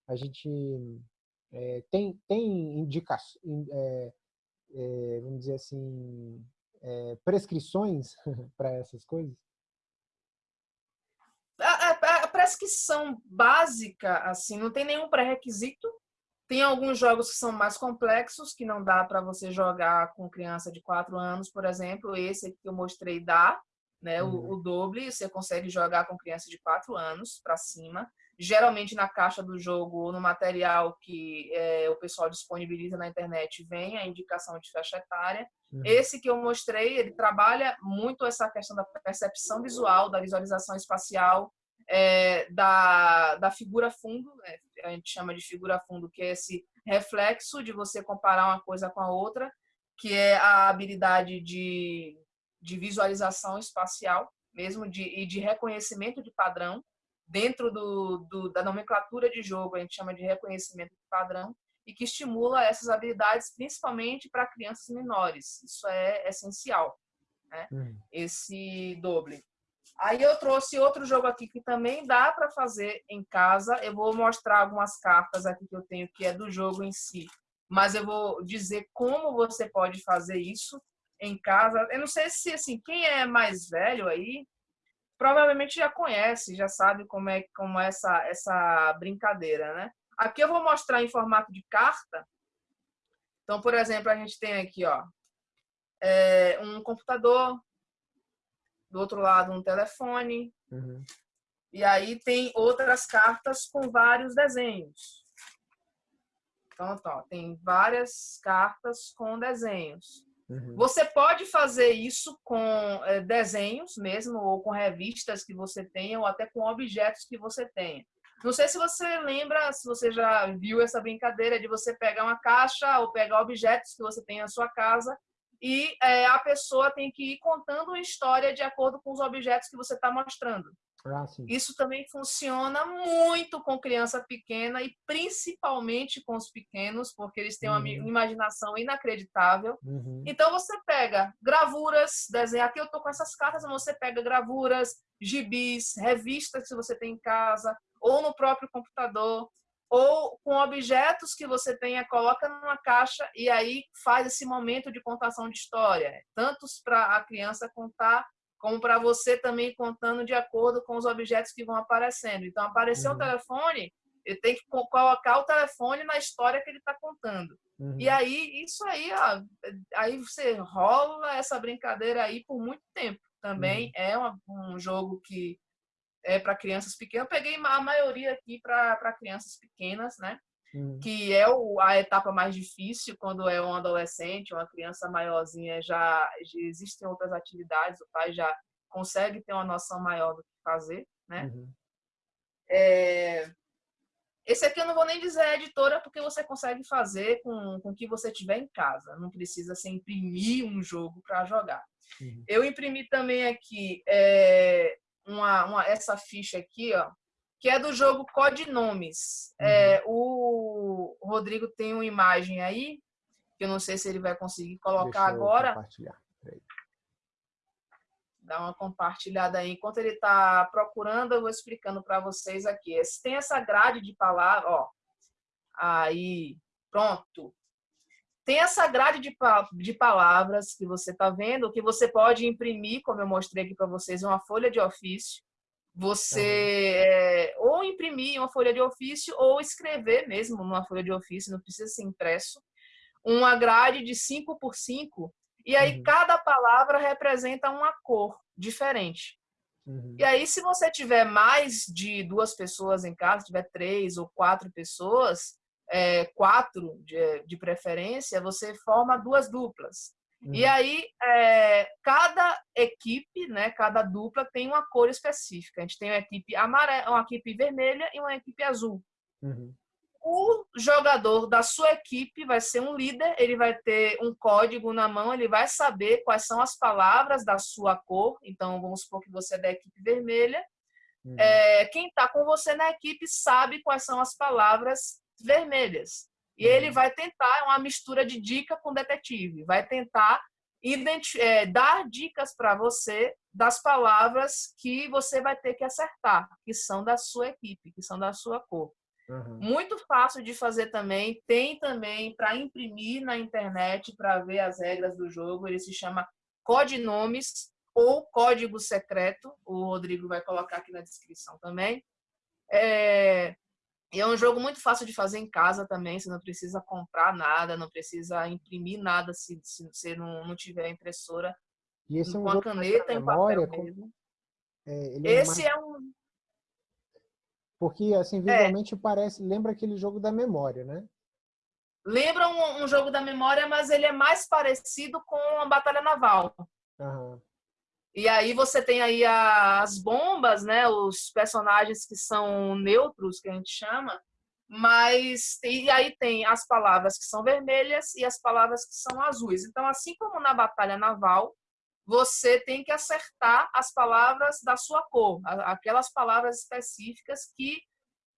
A gente é, tem tem indicações, vamos dizer assim, prescrições para essas coisas prescrição básica, assim, não tem nenhum pré-requisito. Tem alguns jogos que são mais complexos, que não dá para você jogar com criança de 4 anos, por exemplo. Esse que eu mostrei dá, né? Uhum. O, o doble, você consegue jogar com criança de 4 anos para cima. Geralmente na caixa do jogo ou no material que é, o pessoal disponibiliza na internet vem a indicação de faixa etária. Uhum. Esse que eu mostrei, ele trabalha muito essa questão da percepção visual, da visualização espacial, é, da, da figura fundo, né? a gente chama de figura fundo, que é esse reflexo de você comparar uma coisa com a outra, que é a habilidade de, de visualização espacial, mesmo de, e de reconhecimento de padrão. Dentro do, do, da nomenclatura de jogo, a gente chama de reconhecimento de padrão, e que estimula essas habilidades principalmente para crianças menores. Isso é essencial, né? Hum. Esse doble. Aí eu trouxe outro jogo aqui que também dá para fazer em casa. Eu vou mostrar algumas cartas aqui que eu tenho que é do jogo em si, mas eu vou dizer como você pode fazer isso. em casa. Eu não sei se assim, quem é mais velho aí provavelmente já conhece, já sabe como é como é essa essa brincadeira, né? Aqui eu vou mostrar em formato de carta. Então, por exemplo, a gente tem aqui, ó, é, um computador, do outro lado um telefone, uhum. e aí tem outras cartas com vários desenhos. Então, ó, tem várias cartas com desenhos. Uhum. Você pode fazer isso com é, desenhos mesmo, ou com revistas que você tenha, ou até com objetos que você tenha. Não sei se você lembra, se você já viu essa brincadeira de você pegar uma caixa ou pegar objetos que você tem na sua casa e é, a pessoa tem que ir contando uma história de acordo com os objetos que você está mostrando. Ah, Isso também funciona muito com criança pequena e principalmente com os pequenos, porque eles têm uma uhum. imaginação inacreditável. Uhum. Então você pega gravuras, desenha. Aqui eu tô com essas cartas, você pega gravuras, gibis, revistas que você tem em casa, ou no próprio computador, ou com objetos que você tenha, coloca numa caixa e aí faz esse momento de contação de história, tanto para a criança contar como para você também contando de acordo com os objetos que vão aparecendo. Então, apareceu uhum. o telefone, ele tem que colocar o telefone na história que ele está contando. Uhum. E aí, isso aí, ó, aí você rola essa brincadeira aí por muito tempo. Também uhum. é uma, um jogo que é para crianças pequenas. Eu peguei a maioria aqui para crianças pequenas, né? Uhum. Que é o, a etapa mais difícil quando é um adolescente, uma criança maiorzinha, já, já existem outras atividades, o pai já consegue ter uma noção maior do que fazer, né? Uhum. É, esse aqui eu não vou nem dizer editora, porque você consegue fazer com, com o que você tiver em casa. Não precisa se imprimir um jogo para jogar. Uhum. Eu imprimi também aqui é, uma, uma, essa ficha aqui, ó, que é do jogo Codinomes. Uhum. É, o Rodrigo tem uma imagem aí, que eu não sei se ele vai conseguir colocar agora. Compartilhar. Dá uma compartilhada aí. Enquanto ele está procurando, eu vou explicando para vocês aqui. Tem essa grade de palavras, ó. Aí, pronto. Tem essa grade de, de palavras que você está vendo, que você pode imprimir, como eu mostrei aqui para vocês, uma folha de ofício. Você é, ou imprimir uma folha de ofício ou escrever mesmo numa folha de ofício, não precisa ser impresso. Uma grade de 5 por 5 e aí uhum. cada palavra representa uma cor diferente. Uhum. E aí, se você tiver mais de duas pessoas em casa, tiver três ou quatro pessoas, é, quatro de, de, preferência, você forma duas duplas. Uhum. E aí, é, cada equipe, né, cada dupla tem uma cor específica. A gente tem uma equipe amarela, uma equipe vermelha e uma equipe azul. Uhum. O jogador da sua equipe vai ser um líder, ele vai ter um código na mão, ele vai saber quais são as palavras da sua cor. Então, vamos supor que você é da equipe vermelha. Uhum. É, quem está com você na equipe sabe quais são as palavras vermelhas. E uhum. ele vai tentar, é uma mistura de dica com detetive, vai tentar é, dar dicas para você das palavras que você vai ter que acertar, que são da sua equipe, que são da sua cor. Uhum. Muito fácil de fazer também. Tem também para imprimir na internet para ver as regras do jogo. Ele se chama Codinomes ou Código Secreto. O Rodrigo vai colocar aqui na descrição também. É, é um jogo muito fácil de fazer em casa também, você não precisa comprar nada, não precisa imprimir nada se, se você não, não tiver impressora. E esse é um com a caneta e papel como... é, esse é, um... Porque, assim, visualmente é. parece, lembra aquele jogo da memória, né? Lembra um, um, jogo da memória, mas ele é mais parecido com a Batalha Naval. Uhum. E aí você tem aí as bombas, né? Os personagens que são neutros, que a gente chama, mas e aí tem as palavras que são vermelhas e as palavras que são azuis. Então, assim como na batalha naval, você tem que acertar as palavras da sua cor, aquelas palavras específicas que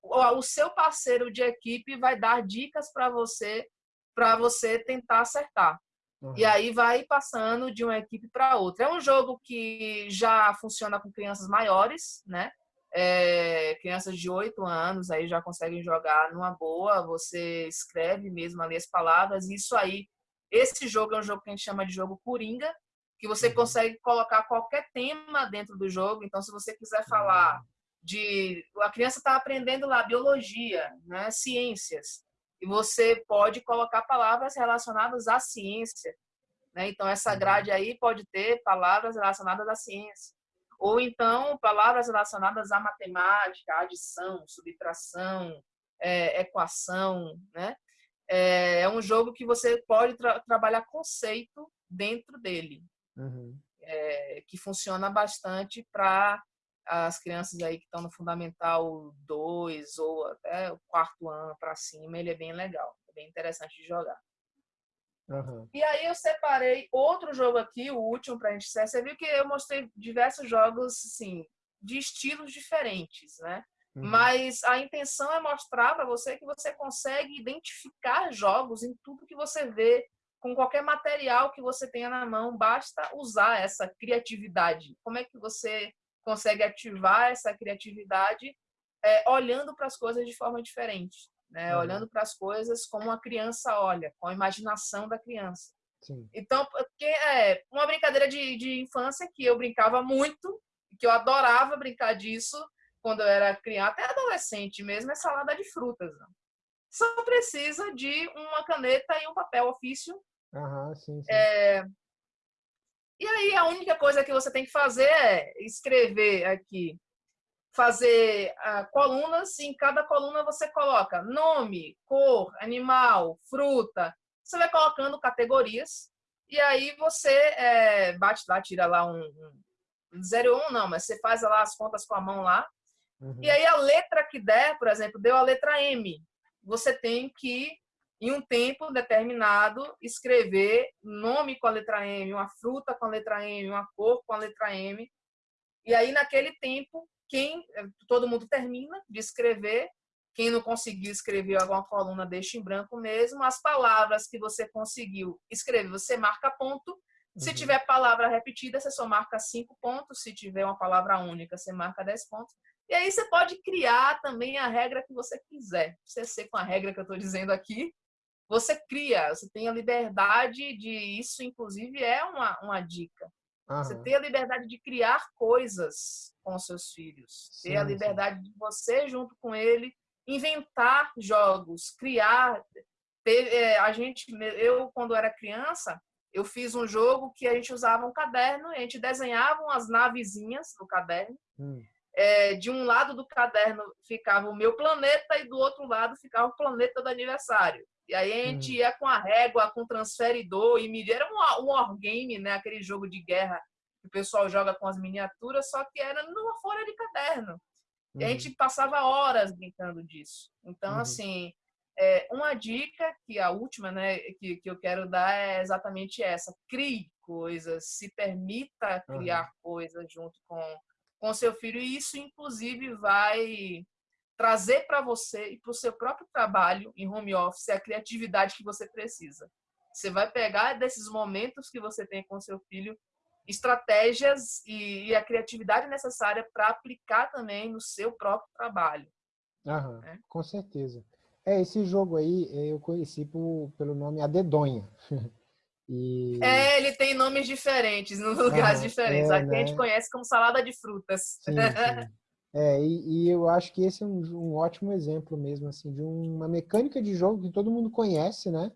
o seu parceiro de equipe vai dar dicas para você para você tentar acertar. Uhum. E aí vai passando de uma equipe para outra. É um jogo que já funciona com crianças maiores, né? É, crianças de 8 anos aí já conseguem jogar numa boa. Você escreve mesmo ali as palavras. E isso aí Esse jogo é um jogo que a gente chama de jogo Coringa, que você uhum. consegue colocar qualquer tema dentro do jogo. Então, se você quiser falar uhum. de. A criança está aprendendo lá biologia, né, ciências, e você pode colocar palavras relacionadas à ciência. Né? Então, essa uhum. grade aí pode ter palavras relacionadas à ciência. Ou então, palavras relacionadas à matemática, adição, subtração, é, equação, né? É, é, um jogo que você pode tra trabalhar conceito dentro dele, uhum. é, que funciona bastante para as crianças aí que estão no Fundamental 2 ou até o quarto ano para cima, ele é bem legal, é bem interessante de jogar. Uhum. E aí eu separei outro jogo aqui, o último para a gente encerrar. Você viu que eu mostrei diversos jogos, assim, de estilos diferentes, né? Uhum. Mas a intenção é mostrar para você que você consegue identificar jogos em tudo que você vê, com qualquer material que você tenha na mão, basta usar essa criatividade. Como é que você consegue ativar essa criatividade é, olhando para as coisas de forma diferente? né? Uhum. Olhando para as coisas como a criança olha, com a imaginação da criança. Sim. Então, porque é uma brincadeira de, de infância que eu brincava muito, que eu adorava brincar disso quando eu era criança, até adolescente mesmo, é salada de frutas. Né? Só precisa de uma caneta e um papel ofício. Uhum, sim, sim. É... E aí a única coisa que você tem que fazer é escrever aqui fazer uh, colunas e em cada coluna você coloca nome, cor, animal, fruta. Você vai colocando categorias e aí você é, bate lá, tira lá um, um 0 1, não, mas você faz lá as contas com a mão lá. Uhum. E aí a letra que der, por exemplo, deu a letra M. Você tem que, em um tempo determinado, escrever nome com a letra M, uma fruta com a letra M, uma cor com a letra M. E aí, naquele tempo, quem eh, todo mundo termina de escrever, quem não conseguiu escrever alguma coluna deixa em branco mesmo. As palavras que você conseguiu escrever, você marca ponto. Se uhum. tiver palavra repetida, você só marca cinco pontos. Se tiver uma palavra única, você marca dez pontos. E aí você pode criar também a regra que você quiser. Você ser com a regra que eu estou dizendo aqui, você cria, você tem a liberdade de isso, inclusive é uma, uma dica. Você ter a liberdade de criar coisas com seus filhos. Sim, ter a liberdade sim. de você, junto com ele, inventar jogos, criar. Ter, é, a gente, eu, quando era criança, eu fiz um jogo que a gente usava um caderno, a gente desenhava umas navezinhas no caderno. Hum. É, de um lado do caderno ficava o meu planeta e do outro lado ficava o planeta do aniversário. E aí a gente hum. ia com a régua, com o transferidor e media. Era um, um wargame, né? Aquele jogo de guerra que o pessoal joga com as miniaturas, só que era numa folha de caderno. E a gente uhum. passava horas brincando disso. Então, uhum. assim, é, uma dica, que a última né, que, que eu quero dar é exatamente essa. Crie coisas, se permita criar uhum. coisas junto com, com seu filho. E isso, inclusive, vai trazer para você e para o seu próprio trabalho em home office a criatividade que você precisa. Você vai pegar desses momentos que você tem com seu filho estratégias e, a criatividade necessária para aplicar também no seu próprio trabalho. Aham, né? Com certeza. É, esse jogo aí eu conheci por, pelo nome A Dedonha. E... É, ele tem nomes diferentes, nos lugares diferentes. É, Aqui né? a gente né? conhece como salada de frutas. Sim, sim. É, e, e, eu acho que esse é um, um, ótimo exemplo mesmo, assim, de uma mecânica de jogo que todo mundo conhece, né?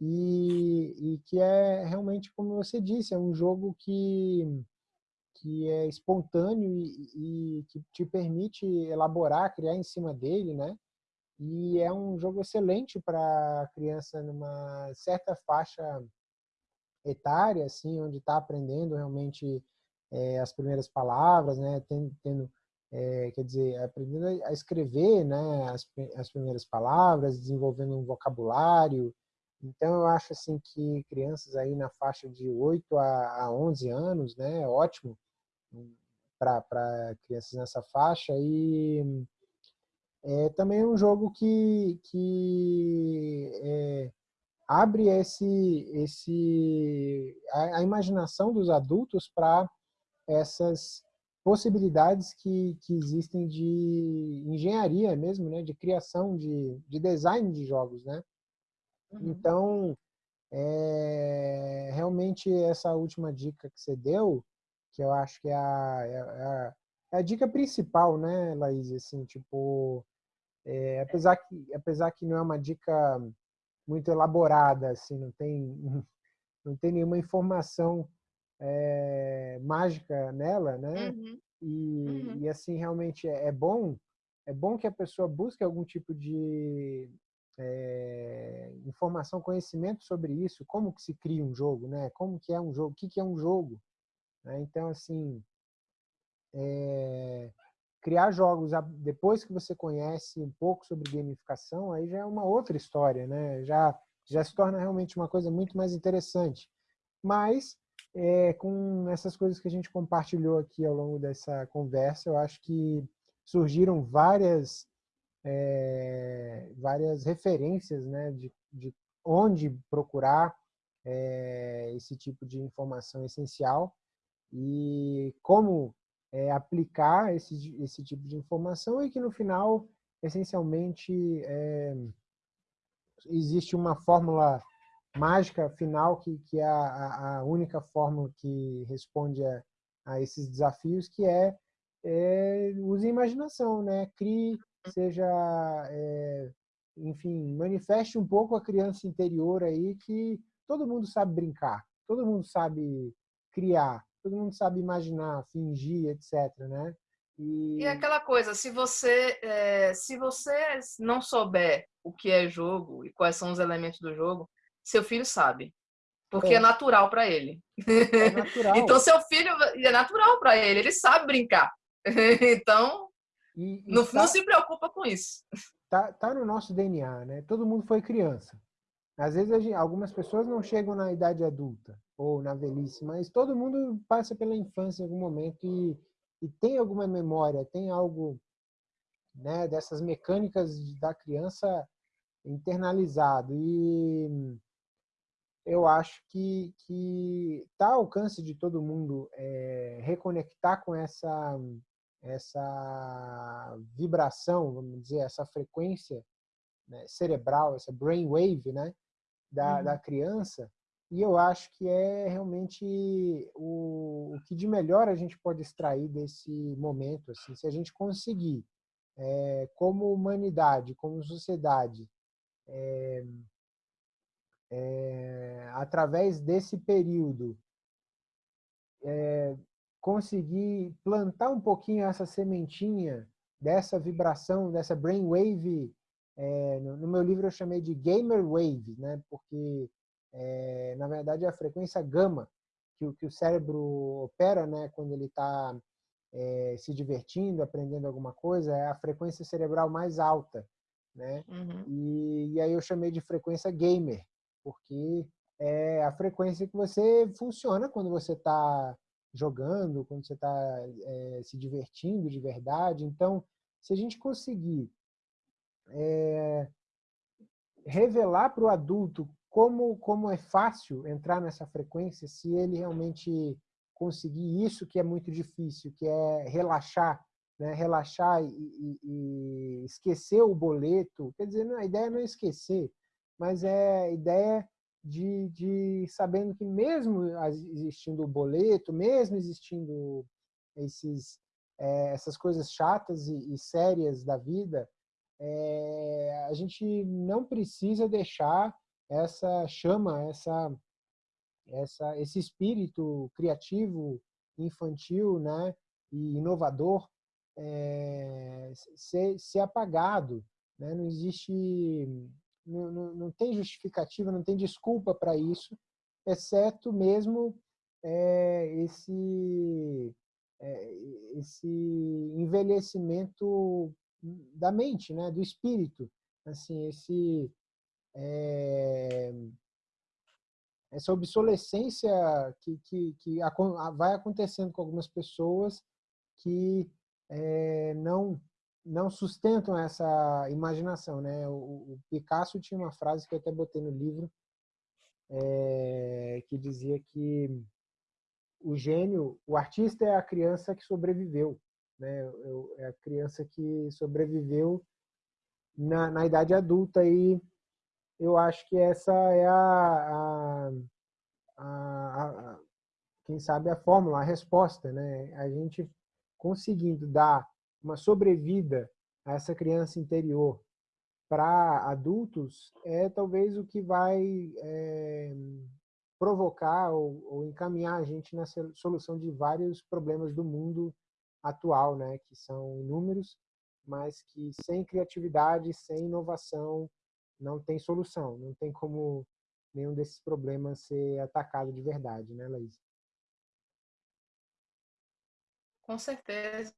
E, e que é realmente, como você disse, é um jogo que, que é espontâneo e, e que te permite elaborar, criar em cima dele, né? E é um jogo excelente para criança numa certa faixa etária, assim, onde está aprendendo realmente é, as primeiras palavras, né? Tendo, tendo é, quer dizer, aprendendo a escrever né, as, as primeiras palavras, desenvolvendo um vocabulário. Então, eu acho assim que crianças aí na faixa de 8 a, a 11 anos, né, é ótimo para crianças nessa faixa. E é também um jogo que, que é, abre esse, esse, a, a imaginação dos adultos para essas possibilidades que, que existem de engenharia mesmo, né? De criação, de, de design de jogos, né? Uhum. Então, é realmente essa última dica que você deu, que eu acho que é a, é a, é a dica principal, né, Laís? Assim, tipo, é, apesar, que, apesar que não é uma dica muito elaborada, assim, não tem, não tem nenhuma informação é, mágica nela, né? Uhum. E, uhum. e, assim, realmente é, é bom é bom que a pessoa busque algum tipo de é, informação, conhecimento sobre isso, como que se cria um jogo, né? Como que é um jogo, o que, que é um jogo. Né? Então, assim, é, criar jogos depois que você conhece um pouco sobre gamificação, aí já é uma outra história, né? Já, já se torna realmente uma coisa muito mais interessante. Mas, é, com essas coisas que a gente compartilhou aqui ao longo dessa conversa, eu acho que surgiram várias é, várias referências né, de, de onde procurar é, esse tipo de informação essencial e como é, aplicar esse, esse tipo de informação e que no final, essencialmente, é, existe uma fórmula mágica final que, que é a, a única fórmula que responde a, a esses desafios, que é, é use a imaginação, né? Crie seja, é, enfim, manifeste um pouco a criança interior aí que todo mundo sabe brincar, todo mundo sabe criar, todo mundo sabe imaginar, fingir, etc, né? E, e aquela coisa, se você, é, se você não souber o que é jogo e quais são os elementos do jogo, seu filho sabe. Porque é, é natural para ele. É natural. então, seu filho é natural para ele, ele sabe brincar. então, e, e não, tá, não, se preocupa com isso. Tá, tá no nosso DNA, né? Todo mundo foi criança. Às vezes gente, algumas pessoas não chegam na idade adulta ou na velhice, mas todo mundo passa pela infância em algum momento e, e tem alguma memória, tem algo né, dessas mecânicas da criança internalizado. E eu acho que está ao alcance de todo mundo é, reconectar com essa essa vibração, vamos dizer, essa frequência né, cerebral, essa brain wave, né, da, uhum. da criança. E eu acho que é realmente o, o que de melhor a gente pode extrair desse momento, assim, se a gente conseguir, é, como humanidade, como sociedade, é, é, através desse período, é, conseguir plantar um pouquinho essa sementinha dessa vibração, dessa brainwave, é, no, no, meu livro eu chamei de gamer wave, né? porque é, na verdade é a frequência gama que, que o cérebro opera né? quando ele está é, se divertindo, aprendendo alguma coisa, é a frequência cerebral mais alta. Né? Uhum. E, e aí eu chamei de frequência gamer, porque é a frequência que você funciona quando você está jogando, quando você está é, se divertindo de verdade. Então, se a gente conseguir é, revelar para o adulto como, como é fácil entrar nessa frequência, se ele realmente conseguir isso que é muito difícil, que é relaxar, né? relaxar e, e, e esquecer o boleto. Quer dizer, a ideia não é esquecer, mas é a ideia de, de sabendo que mesmo existindo o boleto, mesmo existindo esses, é, essas coisas chatas e, e sérias da vida, é, a gente não precisa deixar essa chama, essa, essa, esse espírito criativo, infantil né, e inovador é, ser, ser apagado. Né? Não existe não, não, tem justificativa, não tem desculpa para isso, exceto mesmo é, esse, é, esse envelhecimento da mente, né, do espírito, assim, esse é, essa obsolescência que, que, que vai acontecendo com algumas pessoas que é, não não sustentam essa imaginação, né? O, o, Picasso tinha uma frase que eu até botei no livro é, que dizia que o gênio, o artista é a criança que sobreviveu, né? É a criança que sobreviveu na, na idade adulta e eu acho que essa é a, a, a, a quem sabe a fórmula, a resposta, né? A gente conseguindo dar uma sobrevida a essa criança interior para adultos é talvez o que vai é, provocar ou, ou, encaminhar a gente na solução de vários problemas do mundo atual, né? Que são inúmeros, mas que sem criatividade, sem inovação, não tem solução, não tem como nenhum desses problemas ser atacado de verdade, né, Laís? Com certeza,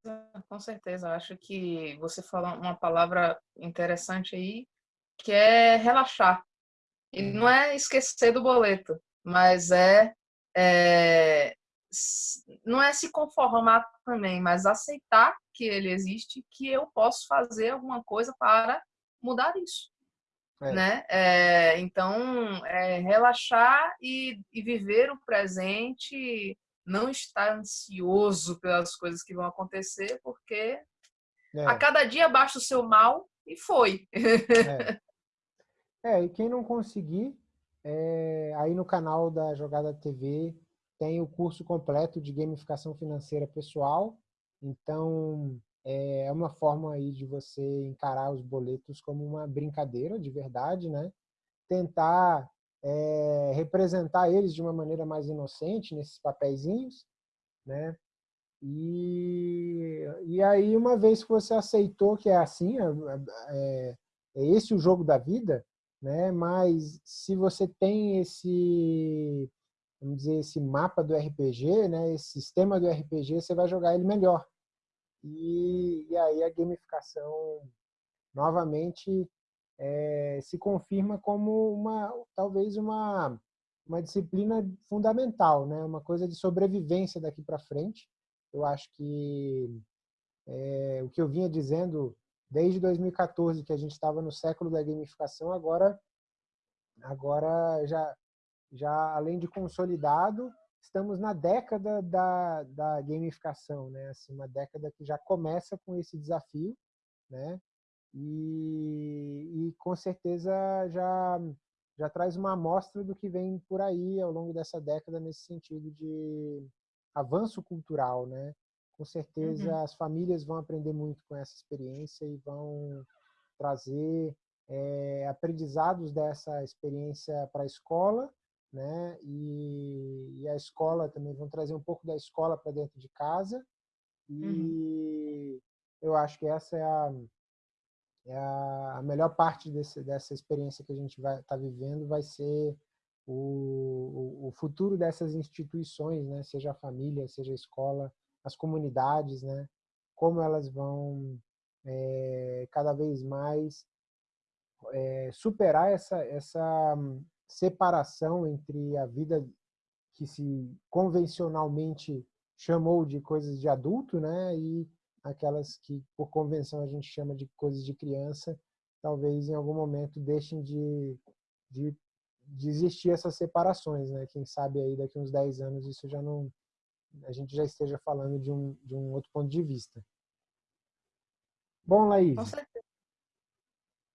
com certeza. Acho que você falou uma palavra interessante aí, que é relaxar. E não uhum. é esquecer do boleto, mas é, é não é se conformar também, mas aceitar que ele existe, que eu posso fazer alguma coisa para mudar isso. É. Né? É, então, é relaxar e, e viver o presente não estar ansioso pelas coisas que vão acontecer, porque é. a cada dia baixa o seu mal e foi. É, é e quem não conseguir, é, aí no canal da Jogada TV tem o curso completo de gamificação financeira pessoal. Então, é uma forma aí de você encarar os boletos como uma brincadeira de verdade, né? Tentar é, representar eles de uma maneira mais inocente nesses papeizinhos, né? E, e aí, uma vez que você aceitou que é assim, é, é, é esse o jogo da vida, né? Mas se você tem esse, vamos dizer, esse mapa do RPG, né? Esse sistema do RPG, você vai jogar ele melhor. E, e aí a gamificação, novamente, é, se confirma como uma talvez uma uma disciplina fundamental, né? Uma coisa de sobrevivência daqui para frente. Eu acho que é, o que eu vinha dizendo desde 2014 que a gente estava no século da gamificação, agora agora já já além de consolidado, estamos na década da, da gamificação, né? Assim, uma década que já começa com esse desafio, né? E, e com certeza já, já traz uma amostra do que vem por aí ao longo dessa década nesse sentido de avanço cultural, né? Com certeza uhum. as famílias vão aprender muito com essa experiência e vão trazer é, aprendizados dessa experiência para a escola, né? E, e, a escola também vão trazer um pouco da escola para dentro de casa. E uhum. eu acho que essa é a, a, a melhor parte desse, dessa experiência que a gente vai estar tá vivendo vai ser o, o, futuro dessas instituições, né? seja a família, seja a escola, as comunidades, né? como elas vão é, cada vez mais é, superar essa, essa separação entre a vida que se convencionalmente chamou de coisas de adulto, né, e aquelas que, por convenção, a gente chama de coisas de criança, talvez em algum momento deixem de, de, de existir essas separações, né? Quem sabe aí daqui uns 10 anos isso já não a gente já esteja falando de um, de um outro ponto de vista. Bom, Laís. Com certeza.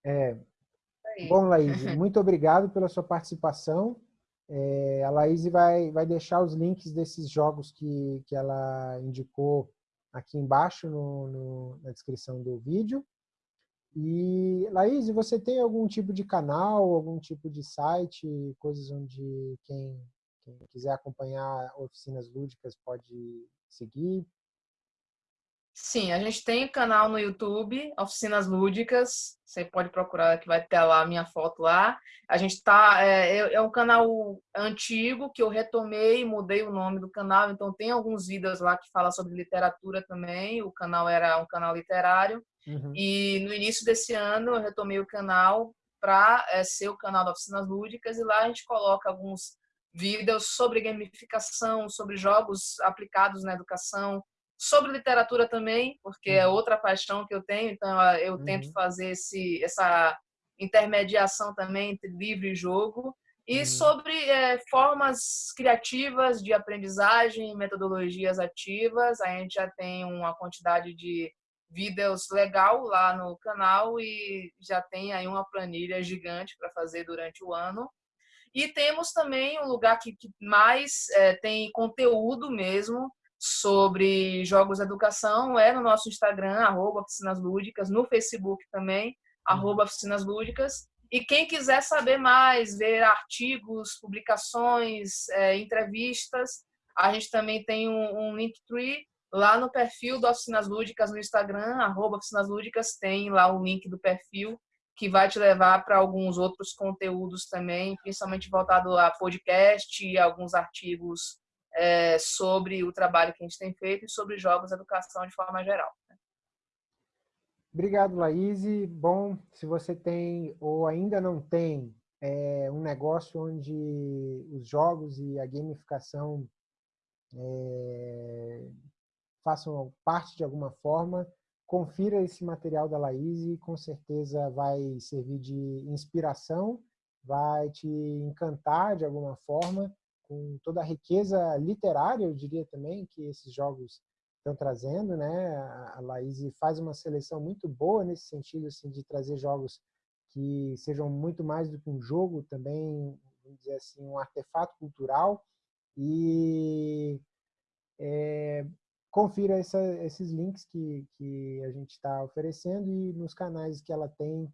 É, bom, Laís, muito obrigado pela sua participação. É, a Laís vai, vai deixar os links desses jogos que, que ela indicou aqui embaixo no, no, na descrição do vídeo. E, Laís, você tem algum tipo de canal, algum tipo de site, coisas onde quem, quem quiser acompanhar oficinas lúdicas pode seguir? Sim, a gente tem canal no YouTube, Oficinas Lúdicas. Você pode procurar que vai ter lá a minha foto lá. A gente tá é, é, é um canal antigo que eu retomei, mudei o nome do canal. Então tem alguns vídeos lá que fala sobre literatura também. O canal era um canal literário. Uhum. E no início desse ano eu retomei o canal para é, ser o canal da Oficinas Lúdicas e lá a gente coloca alguns vídeos sobre gamificação, sobre jogos aplicados na educação, sobre literatura também, porque é uhum. outra paixão que eu tenho, então eu uhum. tento fazer esse, essa intermediação também entre livro e jogo. E uhum. sobre é, formas criativas de aprendizagem, metodologias ativas, a gente já tem uma quantidade de vídeos legal lá no canal e já tem aí uma planilha gigante para fazer durante o ano. E temos também um lugar que, que mais é, tem conteúdo mesmo sobre jogos de educação, é no nosso Instagram, arroba Oficinas Lúdicas, no Facebook também, arroba Oficinas Lúdicas. E quem quiser saber mais, ver artigos, publicações, é, entrevistas, a gente também tem um, um Linktree lá no perfil do Oficinas Lúdicas no Instagram, arroba Oficinas Lúdicas, tem lá o link do perfil que vai te levar para alguns outros conteúdos também, principalmente voltado a podcast e alguns artigos é, sobre o trabalho que a gente tem feito e sobre jogos e educação de forma geral. Né? Obrigado, Laís. Bom, se você tem ou ainda não tem é, um negócio onde os jogos e a gamificação é, façam parte de alguma forma, confira esse material da Laís e com certeza vai servir de inspiração, vai te encantar de alguma forma com toda a riqueza literária, eu diria também, que esses jogos estão trazendo, né? A Laís faz uma seleção muito boa nesse sentido, assim, de trazer jogos que sejam muito mais do que um jogo, também, vamos dizer assim, um artefato cultural e é, confira essa, esses links que, que a gente está oferecendo e nos canais que ela tem,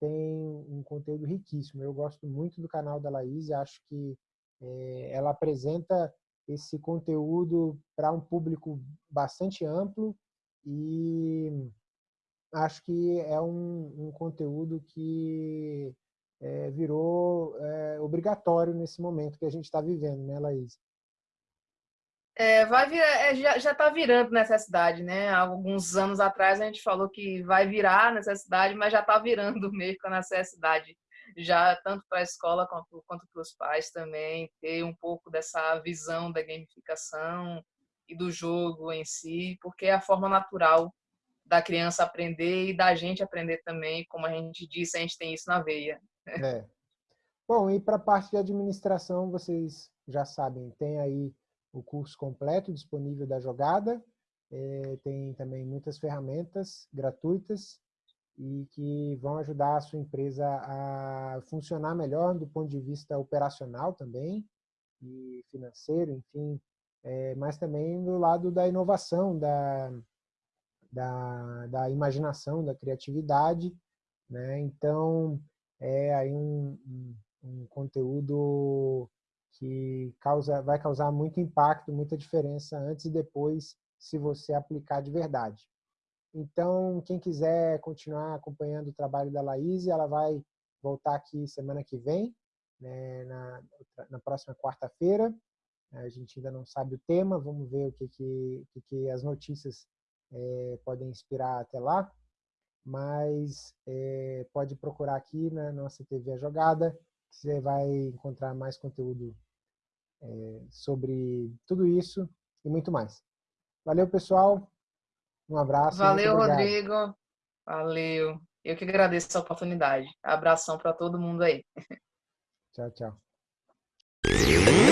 tem um conteúdo riquíssimo. Eu gosto muito do canal da Laís acho que é, ela apresenta esse conteúdo para um público bastante amplo e acho que é um, um conteúdo que é, virou é, obrigatório nesse momento que a gente está vivendo, né, Laís? É, vai vir, é, já está virando necessidade, né? Alguns anos atrás a gente falou que vai virar necessidade, mas já está virando mesmo a necessidade, já tanto para a escola quanto, quanto para os pais também, ter um pouco dessa visão da gamificação e do jogo em si, porque é a forma natural da criança aprender e da gente aprender também, como a gente disse, a gente tem isso na veia. É. Bom, e para a parte de administração, vocês já sabem, tem aí o curso completo disponível da jogada. É, tem também muitas ferramentas gratuitas e que vão ajudar a sua empresa a funcionar melhor do ponto de vista operacional também e financeiro, enfim, é, mas também do lado da inovação, da, da, da imaginação, da criatividade. Né? Então, é aí um, um, um conteúdo que causa, vai causar muito impacto, muita diferença antes e depois, se você aplicar de verdade. Então, quem quiser continuar acompanhando o trabalho da Laís, ela vai voltar aqui semana que vem, né, na, na próxima quarta-feira. A gente ainda não sabe o tema, vamos ver o que, que, que, que as notícias é, podem inspirar até lá. Mas é, pode procurar aqui na nossa TV A Jogada, você vai encontrar mais conteúdo é, sobre tudo isso e muito mais. Valeu, pessoal. Um abraço. Valeu, Rodrigo. Valeu. Eu que agradeço essa oportunidade. Abração para todo mundo aí. Tchau, tchau.